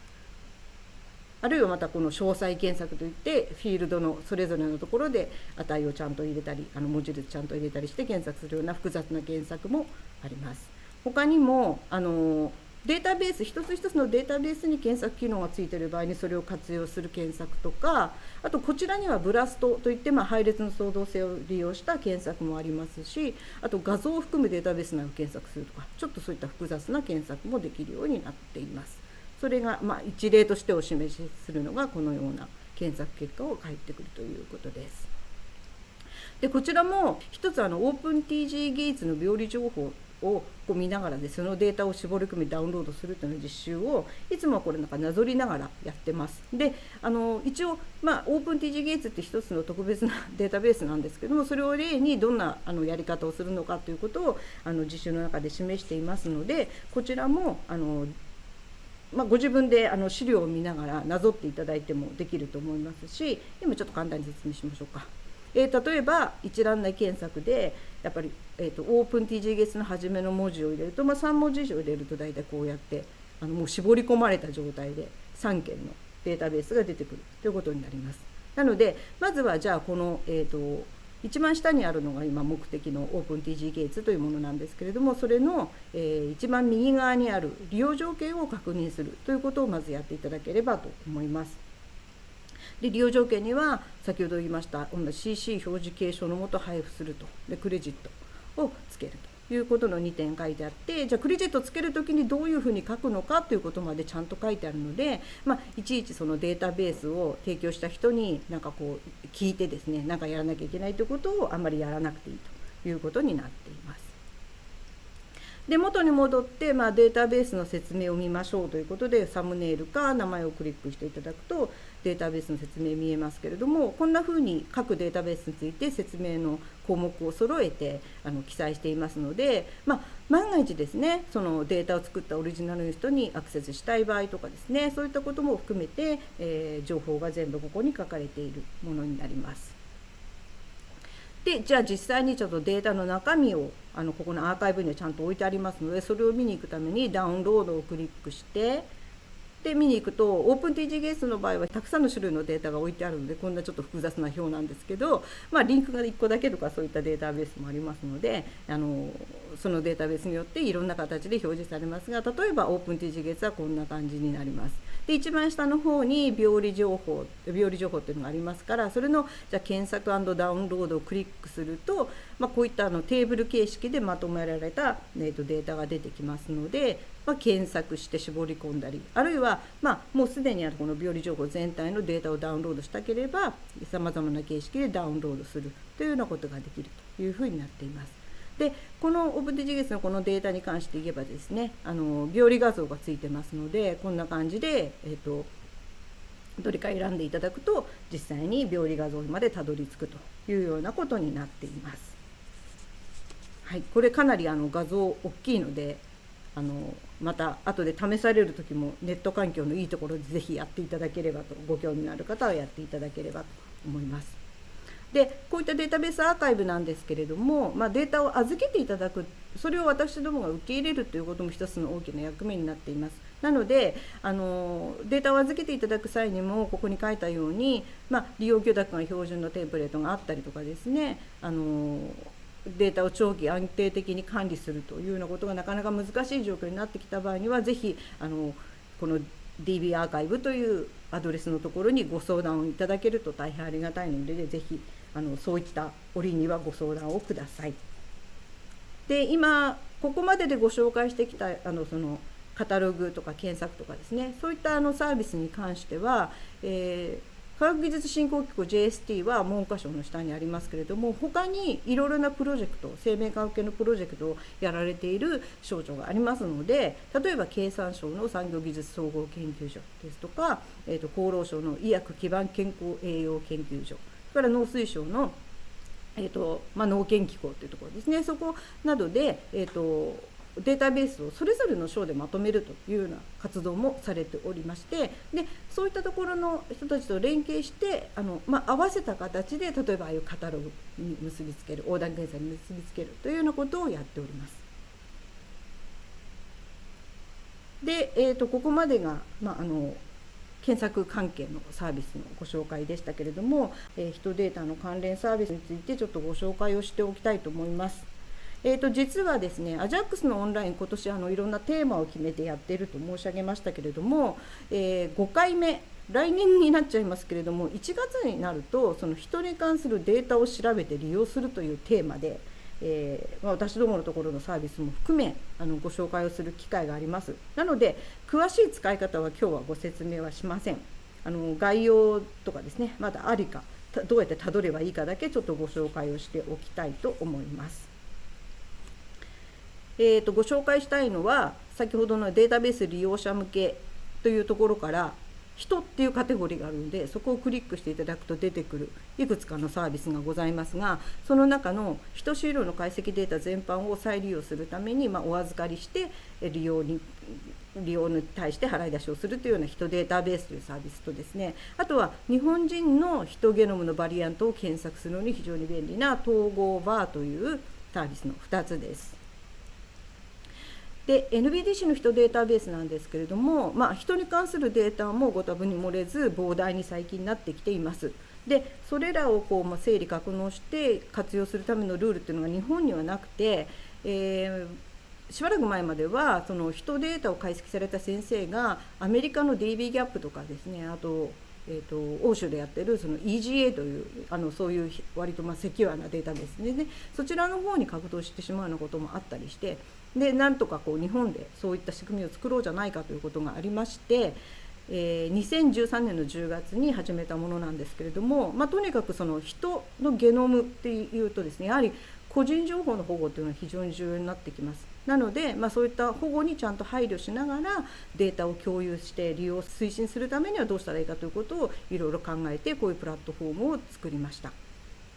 あるいはまたこの詳細検索といってフィールドのそれぞれのところで値をちゃんと入れたりあの文字列ちゃんと入れたりして検索するような複雑な検索もあります。他にもあのデータベース一つ一つのデータベースに検索機能がついている場合にそれを活用する検索とかあとこちらにはブラストといって、まあ、配列の創造性を利用した検索もありますしあと画像を含むデータベース内を検索するとかちょっとそういった複雑な検索もできるようになっています。それが、まあ、一例としてお示しするのがこのような検索結果を返ってくるということです。でこちらも一つあのオープン TG ゲイツの病理情報をこう見ながらでそのデータを絞り込みダウンロードするという実習をいつもこれなんかなぞりながらやってます。であの一応、まあ、オープン TG ゲイツって一つの特別なデータベースなんですけどもそれを例にどんなあのやり方をするのかということをあの実習の中で示していますのでこちらもあのまあ、ご自分であの資料を見ながらなぞっていただいてもできると思いますし今ちょっと簡単に説明しましょうか。えー、例えば一覧内検索でやっぱり、えーと、オープン TG ゲスの初めの文字を入れると、まあ、3文字以上入れると大体こうやってあのもう絞り込まれた状態で3件のデータベースが出てくるということになります。なのでまずはじゃあこの、えーと一番下にあるのが今目的のオープン TG ゲイツというものなんですけれどもそれの、えー、一番右側にある利用条件を確認するということをまずやっていただければと思います。で利用条件には先ほど言いました CC 表示継承のもと配布するとでクレジットをつけると。いうことの2点書いてあってじゃあクレジットつける時にどういうふうに書くのかということまでちゃんと書いてあるので、まあ、いちいちそのデータベースを提供した人になんかこう聞いてですねなんかやらなきゃいけないということをあんまりやらなくていいということになっています。で元に戻って、まあ、データベースの説明を見ましょうということでサムネイルか名前をクリックしていただくとデータベースの説明見えますけれどもこんなふうに各データベースについて説明の項目を揃えてあの記載していますので、まあ、万が一ですねそのデータを作ったオリジナルの人にアクセスしたい場合とかですねそういったことも含めて、えー、情報が全部ここに書かれているものになります。でじゃあ実際にちょっとデータの中身をあのここのアーカイブにはちゃんと置いてありますのでそれを見に行くためにダウンロードをクリックしてで見に行くとオープン TGS の場合はたくさんの種類のデータが置いてあるのでこんなちょっと複雑な表なんですけど、まあ、リンクが1個だけとかそういったデータベースもありますのであのそのデータベースによっていろんな形で表示されますが例えばオープン TGS はこんな感じになります。で一番下の方に病理情報病理情報っていうのがありますからそれのじゃ検索ダウンロードをクリックすると、まあ、こういったあのテーブル形式でまとめられた、えー、とデータが出てきますので、まあ、検索して絞り込んだりあるいは、まあ、もうすでにあるこの病理情報全体のデータをダウンロードしたければさまざまな形式でダウンロードするというようなことができるというふうになっています。でこのオブディジゲスのこのデータに関して言えばですねあの病理画像がついてますのでこんな感じで、えーと、どれか選んでいただくと実際に病理画像までたどり着くというようなことになっています。はい、これかなりあの画像大きいのであのまた後で試される時もネット環境のいいところで是非やっていただければとご興味のある方はやっていただければと思います。でこういったデータベースアーカイブなんですけれども、まあ、データを預けていただくそれを私どもが受け入れるということも一つの大きな役目になっています。なのであのデータを預けていただく際にもここに書いたように、まあ、利用許諾が標準のテンプレートがあったりとかですねあのデータを長期安定的に管理するというようなことがなかなか難しい状況になってきた場合にはぜひあのこの DB アーカイブというアドレスのところにご相談をいただけると大変ありがたいのでぜひあのそういった折にはご相談をください。で今ここまででご紹介してきたあのそのカタログとか検索とかですねそういったあのサービスに関しては、えー、科学技術振興機構 JST は文科省の下にありますけれども他にいろいろなプロジェクト生命科学系のプロジェクトをやられている省庁がありますので例えば経産省の産業技術総合研究所ですとか、えーと厚労省の医薬基盤健康栄養研究所から農水省の、えーとまあ、農研機構というところですねそこなどで、えーと、データベースをそれぞれの省でまとめるというような活動もされておりましてでそういったところの人たちと連携してあの、まあ、合わせた形で例えばああいうカタログに結びつける横断検査に結びつけるというようなことをやっております。で、えーと、ここまでが、まあ、あの検索関係のサービスのご紹介でしたけれども、えー、人データの関連サービスについてちょっとご紹介をしておきたいと思います。えーと、実はですね、アジャックスのオンライン、今年あのいろんなテーマを決めてやっていると申し上げましたけれども、えー、5回目、来年になっちゃいますけれども、1月になると、その人に関するデータを調べて利用するというテーマで、えー、まあ、私どものところのサービスも含めあのご紹介をする機会がありますなので詳しい使い方は今日はご説明はしません。あの概要とかですねまだありかどうやってたどればいいかだけちょっとご紹介をしておきたいと思います。えーと、ご紹介したいのは先ほどのデータベース利用者向けというところから人っていうカテゴリーがあるのでそこをクリックしていただくと出てくるいくつかのサービスがございますがその中の人資料の解析データ全般を再利用するために、まあ、お預かりして利用に利用に対して払い出しをするというような人データベースというサービスとですねあとは日本人のヒトゲノムのバリアントを検索するのに非常に便利な統合バーというサービスの2つです。で NBDC の人データベースなんですけれども、まあ、人に関するデータもご多分に漏れず膨大に最近なってきています。でそれらをこう、まあ、整理格納して活用するためのルールっていうのが日本にはなくて、えー、しばらく前まではその人データを解析された先生がアメリカの DB ギャップとかですねあとえーと、欧州でやってるその EGA というあのそういう割とまあセキュアなデータベースでねそちらの方に格闘してしまうようなこともあったりしてでなんとかこう日本でそういった仕組みを作ろうじゃないかということがありまして、えー、2013年の10月に始めたものなんですけれども、まあ、とにかくその人のゲノムっていうとですねやはり個人情報の保護というのは非常に重要になってきます。なので、まあ、そういった保護にちゃんと配慮しながらデータを共有して利用推進するためにはどうしたらいいかということをいろいろ考えてこういうプラットフォームを作りました。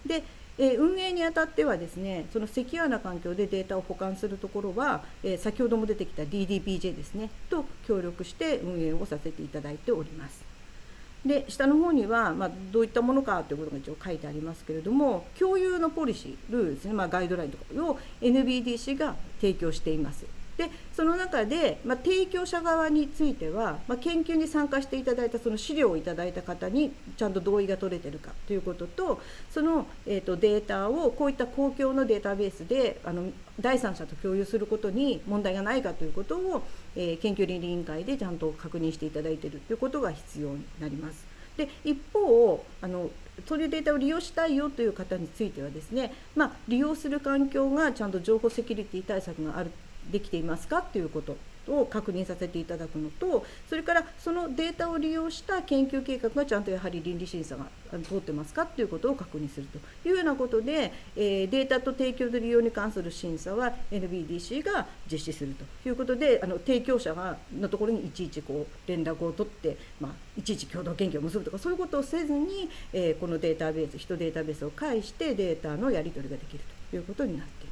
でえ運営にあたってはですねそのセキュアな環境でデータを保管するところは、え先ほども出てきた DDBJ ですねと協力して運営をさせていただいております。で下の方には、まあ、どういったものかということが一応書いてありますけれども共有のポリシールールですね、まあ、ガイドラインとかを NBDC が提供しています。でその中で、まあ、提供者側については、まあ、研究に参加していただいたその資料をいただいた方にちゃんと同意が取れてるかということとその、えーと、データをこういった公共のデータベースであの第三者と共有することに問題がないかということを、えー、研究倫理委員会でちゃんと確認していただいているということが必要になります。で一方あのそういうデータを利用したいよという方についてはですね、まあ、利用する環境がちゃんと情報セキュリティ対策があるできていますか？ということを確認させていただくのとそれからそのデータを利用した研究計画がちゃんとやはり倫理審査が通ってますか？ということを確認するというようなことで、え、データと提供と利用に関する審査は NBDC が実施するということであの提供者がのところにいちいちこう連絡を取って、まあ、いちいち共同研究を結ぶとかそういうことをせずに、え、このデータベース人データベースを介してデータのやり取りができるということになっています。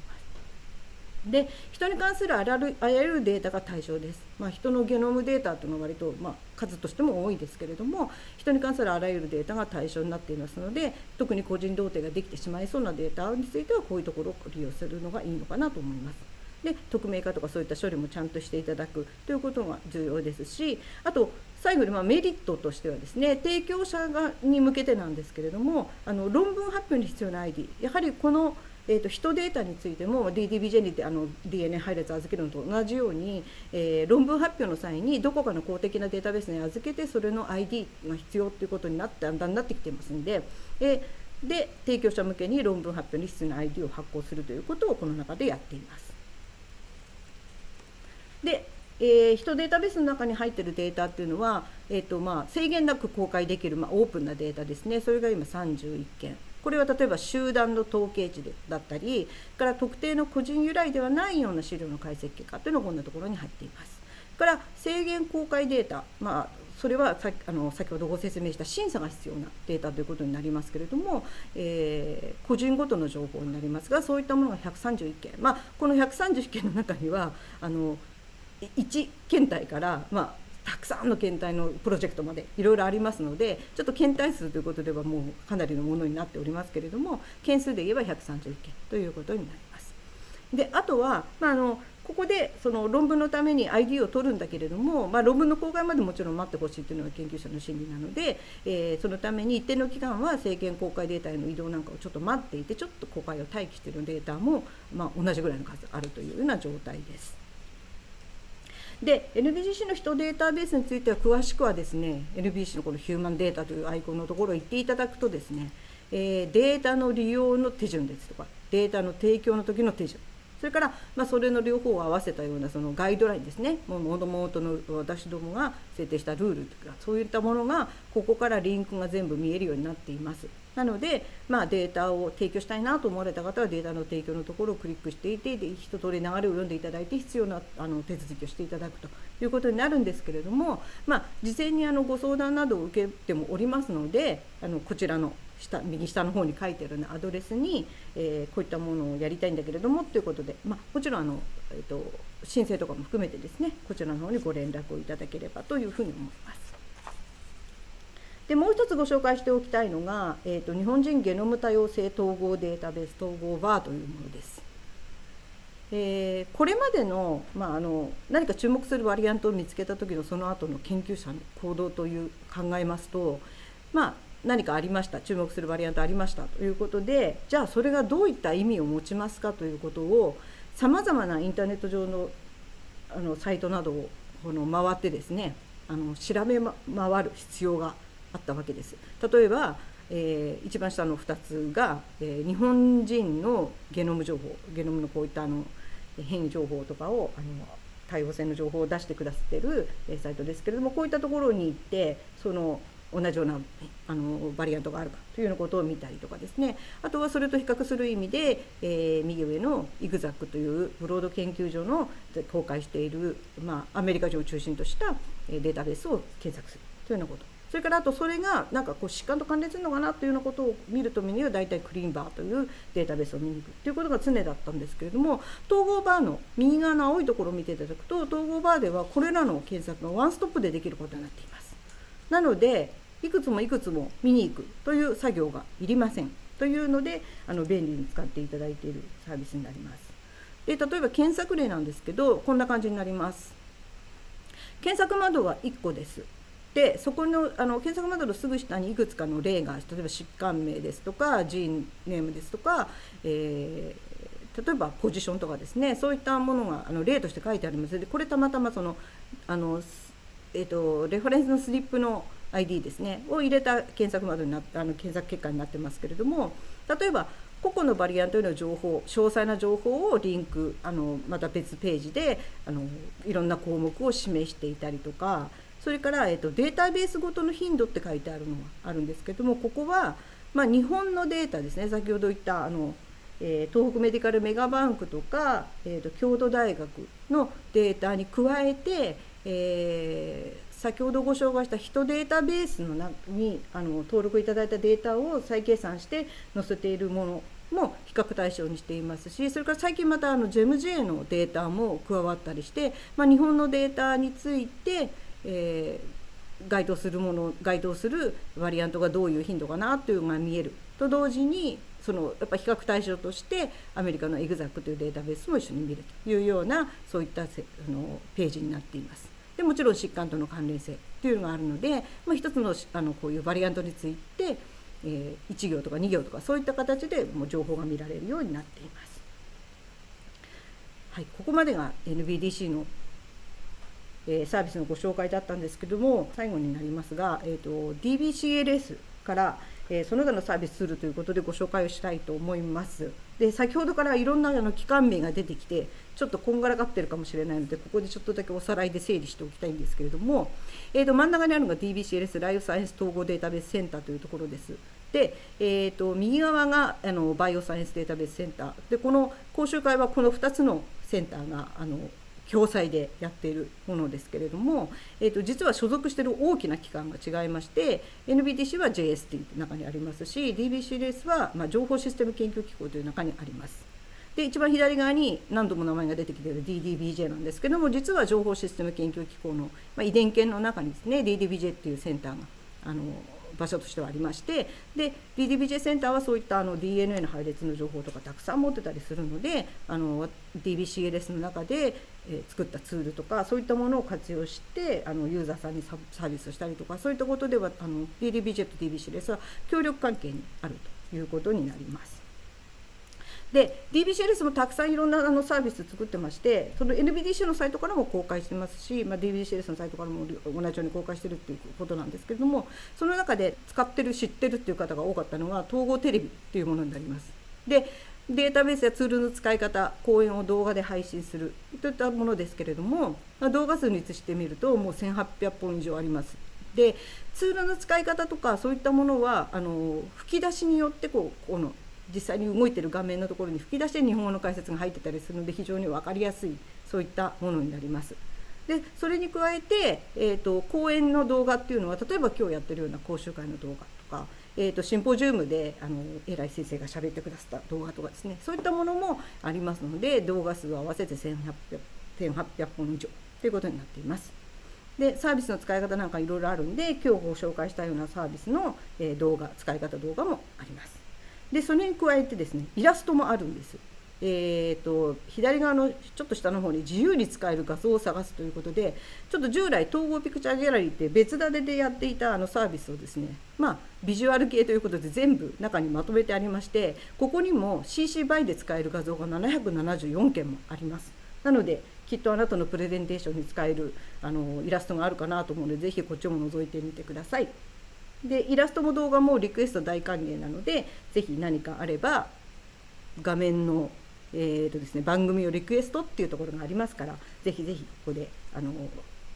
で人に関するあらゆるデータが対象です、まあ、人のゲノムデータというのは割と、まあ、数としても多いですけれども人に関するあらゆるデータが対象になっていますので特に個人同定ができてしまいそうなデータについてはこういうところを利用するのがいいのかなと思います。で匿名化とかそういった処理もちゃんとしていただくということが重要ですしあと最後にまメリットとしてはですね提供者がに向けてなんですけれどもあの論文発表に必要な ID やはりこのえーと、人データについても DDBJ にあの DNA 配列預けるのと同じように、えー、論文発表の際にどこかの公的なデータベースに預けてそれの ID が必要ということになってだんだんなってきていますんで、えー、で提供者向けに論文発表に必要な ID を発行するということをこの中でやっています。でえー、人データベースの中に入っているデータっていうのは、えーとまあ、制限なく公開できる、まあ、オープンなデータですねそれが今31件これは例えば集団の統計値だったりから特定の個人由来ではないような資料の解析結果というのがこんなところに入っています。から制限公開データ、まあ、それはさあの先ほどご説明した審査が必要なデータということになりますけれども、えー、個人ごとの情報になりますがそういったものが131件、まあ、この131件の中にはあの1検体から、まあ、たくさんの検体のプロジェクトまでいろいろありますのでちょっと検体数ということではもうかなりのものになっておりますけれども件数で言えば131件ということになります。であとは、まあ、のここでその論文のために ID を取るんだけれども、まあ、論文の公開までもちろん待ってほしいというのが研究者の心理なので、えー、そのために一定の期間は政権公開データへの移動なんかをちょっと待っていてちょっと公開を待機しているデータも、まあ、同じぐらいの数あるというような状態です。で NBGC の人データベースについては詳しくはですね NBC のこのヒューマンデータというアイコンのところを言っていただくとですね、えー、データの利用の手順ですとかデータの提供の時の手順それから、まあ、それの両方を合わせたようなそのガイドラインですねもともとの私どもが設定したルールとかそういったものがここからリンクが全部見えるようになっています。なので、まあ、データを提供したいなと思われた方はデータの提供のところをクリックしていてで一通り流れを読んでいただいて必要なあの手続きをしていただくということになるんですけれども、まあ、事前にあのご相談などを受けてもおりますのであのこちらの下右下の方に書いてある、ね、アドレスに、えー、こういったものをやりたいんだけれどもということで、まあ、もちろんあの、えーと、申請とかも含めてですねこちらの方にご連絡をいただければというふうに思います。でもう一つご紹介しておきたいのが、えーと、日本人ゲノム多様性統合データベース統合バーというものです。えー、これまでの,、まあ、あの何か注目するバリアントを見つけた時のその後の研究者の行動という考えますと、まあ、何かありました注目するバリアントありましたということでじゃあそれがどういった意味を持ちますかということをさまざまなインターネット上のあのサイトなどをこの回ってですねあの調べ回る必要があったわけです。例えばえー、一番下の2つが、えー、日本人のゲノム情報ゲノムのこういったあの変異情報とかをあの多様性の情報を出してくださってる、サイトですけれどもこういったところに行ってその同じようなあのバリアントがあるかというようなことを見たりとかですねあとはそれと比較する意味で、えー、右上のイグザックというブロード研究所の公開している、まあ、アメリカ上を中心としたデータベースを検索するというようなことそれからあとそれがなんかこう疾患と関連するのかなというようなことを見るとみには大体クリーンバーというデータベースを見に行くということが常だったんですけれども統合バーの右側の青いところを見ていただくと統合バーではこれらの検索がワンストップでできることになっています。なのでいくつもいくつも見に行くという作業がいりませんというのであの便利に使っていただいているサービスになります。で例えば検索例なんですけどこんな感じになります。検索窓は1個です。でそこのあの検索窓のすぐ下にいくつかの例が例えば疾患名ですとかジーンネームですとか、えー、例えばポジションとかですね。そういったものがあの例として書いてあります。でこれたまたまそのあの、えーとレファレンスのスリップの ID ですね。を入れた検索窓になあの検索結果になってますけれども例えば個々のバリアントへの情報詳細な情報をリンクあのまた別ページであのいろんな項目を示していたりとかそれから、えーと、データベースごとの頻度って書いてあるのがあるんですけどもここは、まあ、日本のデータですね。先ほど言ったあの、えー、東北メディカルメガバンクとか、えーと、京都大学のデータに加えて、えー先ほどご紹介した人データベースの中にあの登録いただいたデータを再計算して載せているものも比較対象にしていますしそれから最近またあの GEMJ のデータも加わったりして、まあ、日本のデータについて、えー、該当するもの該当するバリアントがどういう頻度かなというのが見えると同時にそのやっぱ比較対象としてアメリカの EXAC というデータベースも一緒に見るというようなそういったあのページになっています。でもちろん疾患との関連性というのがあるので、まあ、一つのあのこういうバリアントについて、えー、1行とか2行とかそういった形でもう情報が見られるようになっています。はい、ここまでが NBDC の、えー、サービスのご紹介だったんですけども最後になりますが、えーと、DBCLS から、えー、その他のサービスツールということでご紹介をしたいと思います。で先ほどからいろんなあの機関名が出てきてちょっとこんがらがってるかもしれないのでここでちょっとだけおさらいで整理しておきたいんですけれども、えー、と真ん中にあるのが DBCLS ライフサイエンス統合データベースセンターというところです。で、えー、と右側があのバイオサイエンスデータベースセンターでこの講習会はこの2つのセンターがあの共催でやっているものですけれども、えー、と実は所属している大きな機関が違いまして NBTC は JST の中にありますし DBCLS は、まあ、情報システム研究機構という中にあります。で一番左側に何度も名前が出てきている DDBJ なんですけども実は情報システム研究機構の、まあ、遺伝研の中にですね DDBJ っていうセンターがあの場所としてはありましてで DDBJ センターはそういったあの DNA の配列の情報とかたくさん持ってたりするのであの DBCLS の中で、えー、作ったツールとかそういったものを活用してあのユーザーさんにサービスしたりとかそういったことではあの DDBJ と DBCLS は協力関係にあるということになります。で DBCLS もたくさんいろんなあのサービス作ってましてその NBDC のサイトからも公開してますし、まあ、DBCLS のサイトからも同じように公開してるっていうことなんですけれどもその中で使ってる知ってるっていう方が多かったのが統合テレビっていうものになります。でデータベースやツールの使い方講演を動画で配信するといったものですけれども動画数に移してみるともう1800本以上あります。でツールの使い方とかそういったものはあの吹き出しによってこうこの実際に動いてる画面のところに吹き出して日本語の解説が入ってたりするので非常に分かりやすいそういったものになります。でそれに加えて、えーと、講演の動画っていうのは例えば今日やってるような講習会の動画とか、えーと、シンポジウムであの偉い先生が喋ってくださった動画とかですねそういったものもありますので動画数を合わせて1800 1800本以上ということになっています。でサービスの使い方なんかいろいろあるんで今日ご紹介したようなサービスの、え、動画使い方動画もあります。でそれに加えてですねイラストもあるんです。えーと、左側のちょっと下の方に自由に使える画像を探すということでちょっと従来統合ピクチャーギャラリーって別立てでやっていたあのサービスをですねまあビジュアル系ということで全部中にまとめてありましてここにも CC バイで使える画像が774件もありますなのできっとあなたのプレゼンテーションに使えるあのイラストがあるかなと思うのでぜひこっちも覗いてみてください。でイラストも動画もリクエスト大歓迎なので是非何かあれば画面の、えーとですね、番組をリクエストっていうところがありますから是非是非ここであの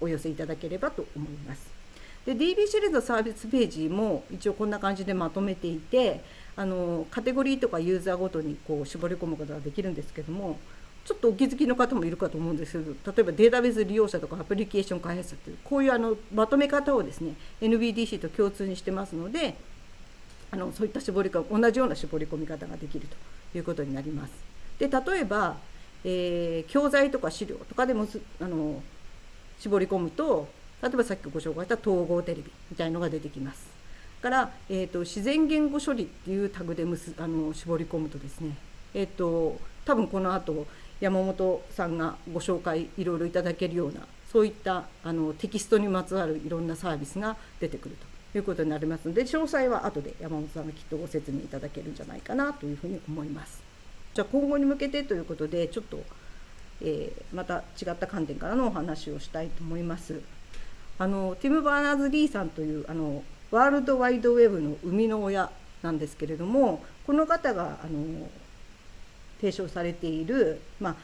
お寄せいただければと思います。で DB シリーズのサービスページも一応こんな感じでまとめていてあのカテゴリーとかユーザーごとにこう絞り込むことができるんですけどもちょっとお気づきの方もいるかと思うんですけど例えばデータベース利用者とかアプリケーション開発者というこういうあのまとめ方をですね NBDC と共通にしてますのであのそういった絞り込同じような絞り込み方ができるということになります。で例えば、えー、教材とか資料とかでもあの絞り込むと例えばさっきご紹介した統合テレビみたいのが出てきます。から、えーと、自然言語処理っていうタグでむすあの絞り込むとですね、えーと多分この後山本さんがご紹介いろいろいただけるようなそういったあのテキストにまつわるいろんなサービスが出てくるということになりますので詳細は後で山本さんがきっとご説明いただけるんじゃないかなというふうに思います。じゃあ今後に向けてということでちょっと、えー、また違った観点からのお話をしたいと思います。あのティム・バーナーズ・リーさんというあのワールドワイドウェブの生みの親なんですけれどもこの方があの提唱されている、まあ、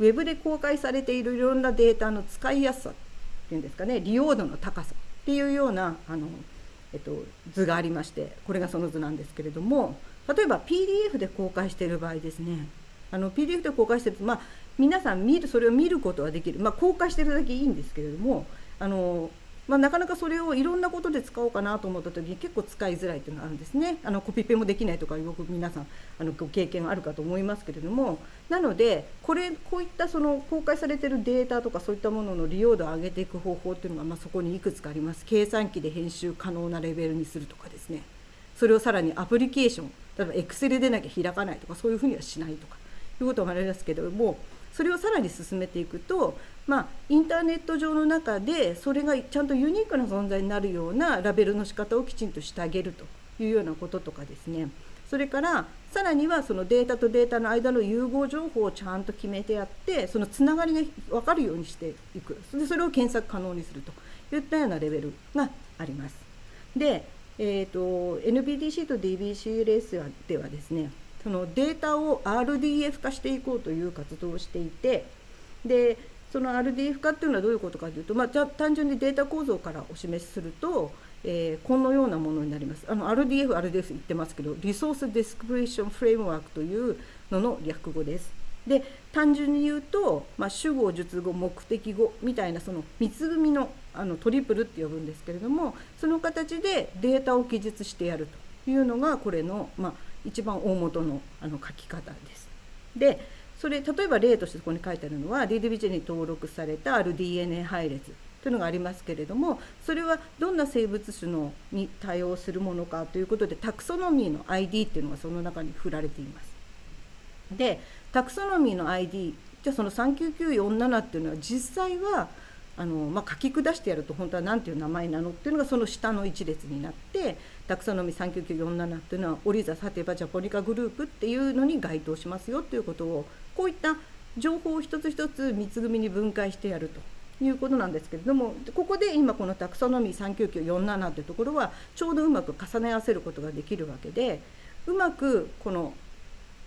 ウェブで公開されているいろんなデータの使いやすさっていうんですかね利用度の高さっていうようなあの、えっと、図がありましてこれがその図なんですけれども例えば PDF で公開している場合ですねあの PDF で公開してるとまあ皆さん見るそれを見ることはできる、まあ、公開してるだけいいんですけれどもあのまあ、なかなかそれをいろんなことで使おうかなと思った時に結構使いづらいっていうのがあるんですね。あのコピペもできないとかよく皆さんあのご経験あるかと思いますけれども。なのでこれこういったその公開されてるデータとかそういったものの利用度を上げていく方法っていうのが、まあ、そこにいくつかあります。計算機で編集可能なレベルにするとかですね。それをさらにアプリケーション例えばエクセルでなきゃ開かないとかそういうふうにはしないとかいうこともありますけれどもそれをさらに進めていくとまあ、インターネット上の中でそれがちゃんとユニークな存在になるようなラベルの仕方をきちんとしてあげるというようなこととかですねそれからさらにはそのデータとデータの間の融合情報をちゃんと決めてやってそのつながりが分かるようにしていくでそれを検索可能にするといったようなレベルがあります。で、えーと、NBDC と DBCLS ではですねそのデータを RDF 化していこうという活動をしていてでその RDF 化っていうのはどういうことかというと、まあ、じゃ単純にデータ構造からお示しすると、えー、このようなものになります。RDF、RDF 言ってますけど、 Resource Description Framework というのの略語です。で単純に言うと、まあ、主語、述語、目的語みたいなその三つ組のあのトリプルって呼ぶんですけれどもその形でデータを記述してやるというのがこれの、まあ、一番大元のあの書き方です。でそれ例えば例としてここに書いてあるのは DDBJ に登録されたある DNA 配列というのがありますけれどもそれはどんな生物種のに対応するものかということでタクソノミーの ID っていうのがその中に振られています。でタクソノミーの ID じゃあその39947っていうのは実際はあの、まあ、書き下してやると本当は何ていう名前なのっていうのがその下の一列になってタクソノミー39947っていうのはオリザサテバジャポニカグループっていうのに該当しますよっていうことをこういった情報を一つ一つ三つ組に分解してやるということなんですけれどもここで今このタクソノミー39947というところはちょうどうまく重ね合わせることができるわけでうまくこの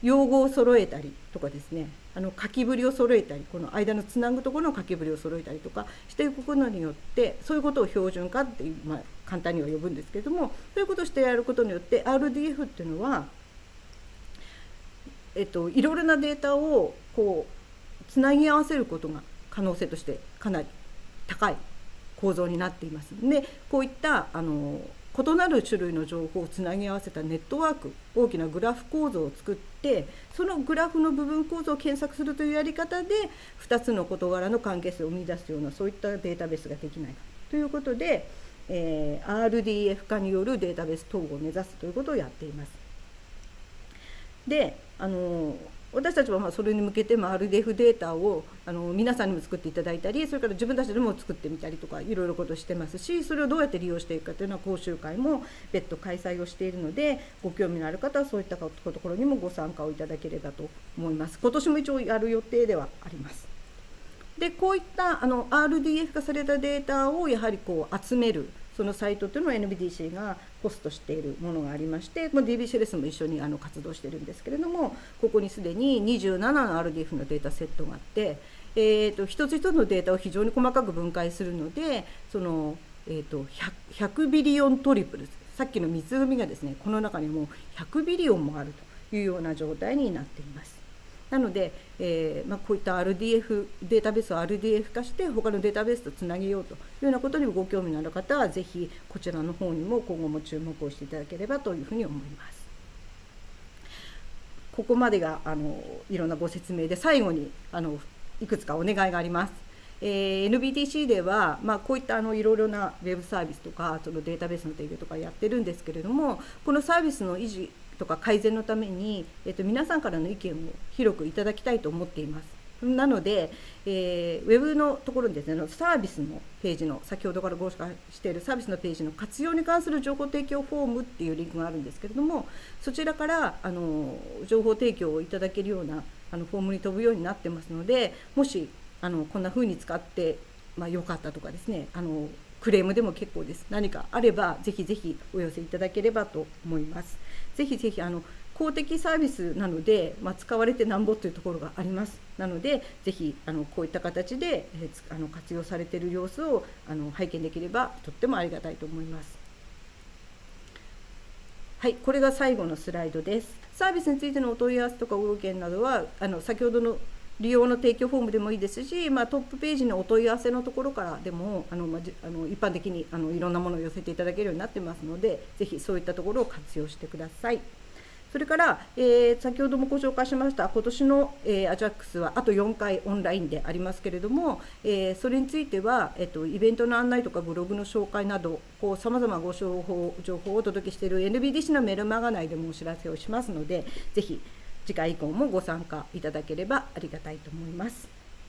用語を揃えたりとかですねあの書きぶりを揃えたりこの間のつなぐところの書きぶりを揃えたりとかしていくことによってそういうことを標準化って、まあ、簡単には呼ぶんですけれどもそういうことをしてやることによって RDF っていうのは、えっと、いろいろなデータをこうつなぎ合わせることが可能性としてかなり高い構造になっています。でこういったあの異なる種類の情報をつなぎ合わせたネットワーク大きなグラフ構造を作ってそのグラフの部分構造を検索するというやり方で2つの事柄の関係性を生み出すようなそういったデータベースができないかということで、えー、RDF 化によるデータベース統合を目指すということをやっています。であの私たちはまあそれに向けて RDF データをあの皆さんにも作っていただいたりそれから自分たちでも作ってみたりとかいろいろことしてますしそれをどうやって利用していくかというのは講習会も別途開催をしているのでご興味のある方はそういったところにもご参加をいただければと思います。今年も一応やる予定ではあります。でこういったあの RDF 化されたデータをやはりこう集めるそのサイトというのを NBDC がホストしているものがありまして、まあ、DBCLS も一緒にあの活動してるんですけれどもここにすでに27の RDF のデータセットがあって、えーと、一つ一つのデータを非常に細かく分解するのでその、えーと、100, 100ビリオントリプルさっきの三つ組がですねこの中にもう100ビリオンもあるというような状態になっています。なので、えーまあ、こういった RDF データベースを RDF 化して他のデータベースとつなげようというようなことにもご興味のある方はぜひこちらの方にも今後も注目をしていただければというふうに思います。ここまでがあのいろんなご説明で最後にあのいくつかお願いがあります。えー、NBTC では、まあ、こういったあのいろいろなウェブサービスとかそのデータベースの提供とかやってるんですけれどもこのサービスの維持とか改善のために、えっと、皆さんからの意見を広くいただきたいと思っています。なので、えー、ウェブのところにですね、サービスのページの、先ほどからご紹介しているサービスのページの活用に関する情報提供フォームっていうリンクがあるんですけれども、そちらからあの情報提供をいただけるようなあのフォームに飛ぶようになってますので、もしあのこんな風に使って、まあ、よかったとかですね、あのクレームでも結構です。何かあれば、ぜひぜひお寄せいただければと思います。ぜひぜひあの公的サービスなので、まあ、使われてなんぼというところがあります。なのでぜひあのこういった形で、えー、あの活用されている様子をあの拝見できればとってもありがたいと思います。はいこれが最後のスライドです。サービスについてのお問い合わせとかご意見などはあの先ほどの利用の提供フォームでもいいですし、まあ、トップページのお問い合わせのところからでもあの、まあ、あの一般的にあのいろんなものを寄せていただけるようになってますのでぜひそういったところを活用してください。それから、えー、先ほどもご紹介しました今年の、えー、アジャックスはあと4回オンラインでありますけれども、えー、それについては、えーと、イベントの案内とかブログの紹介などさまざまご情報情報をお届けしている NBDC のメルマガ内でもお知らせをしますのでぜひ次回以降もご参加いただければありがたいと思います。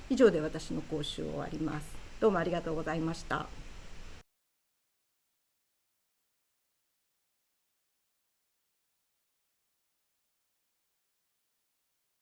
以上で私の講習を終わります。どうもありがとうございました。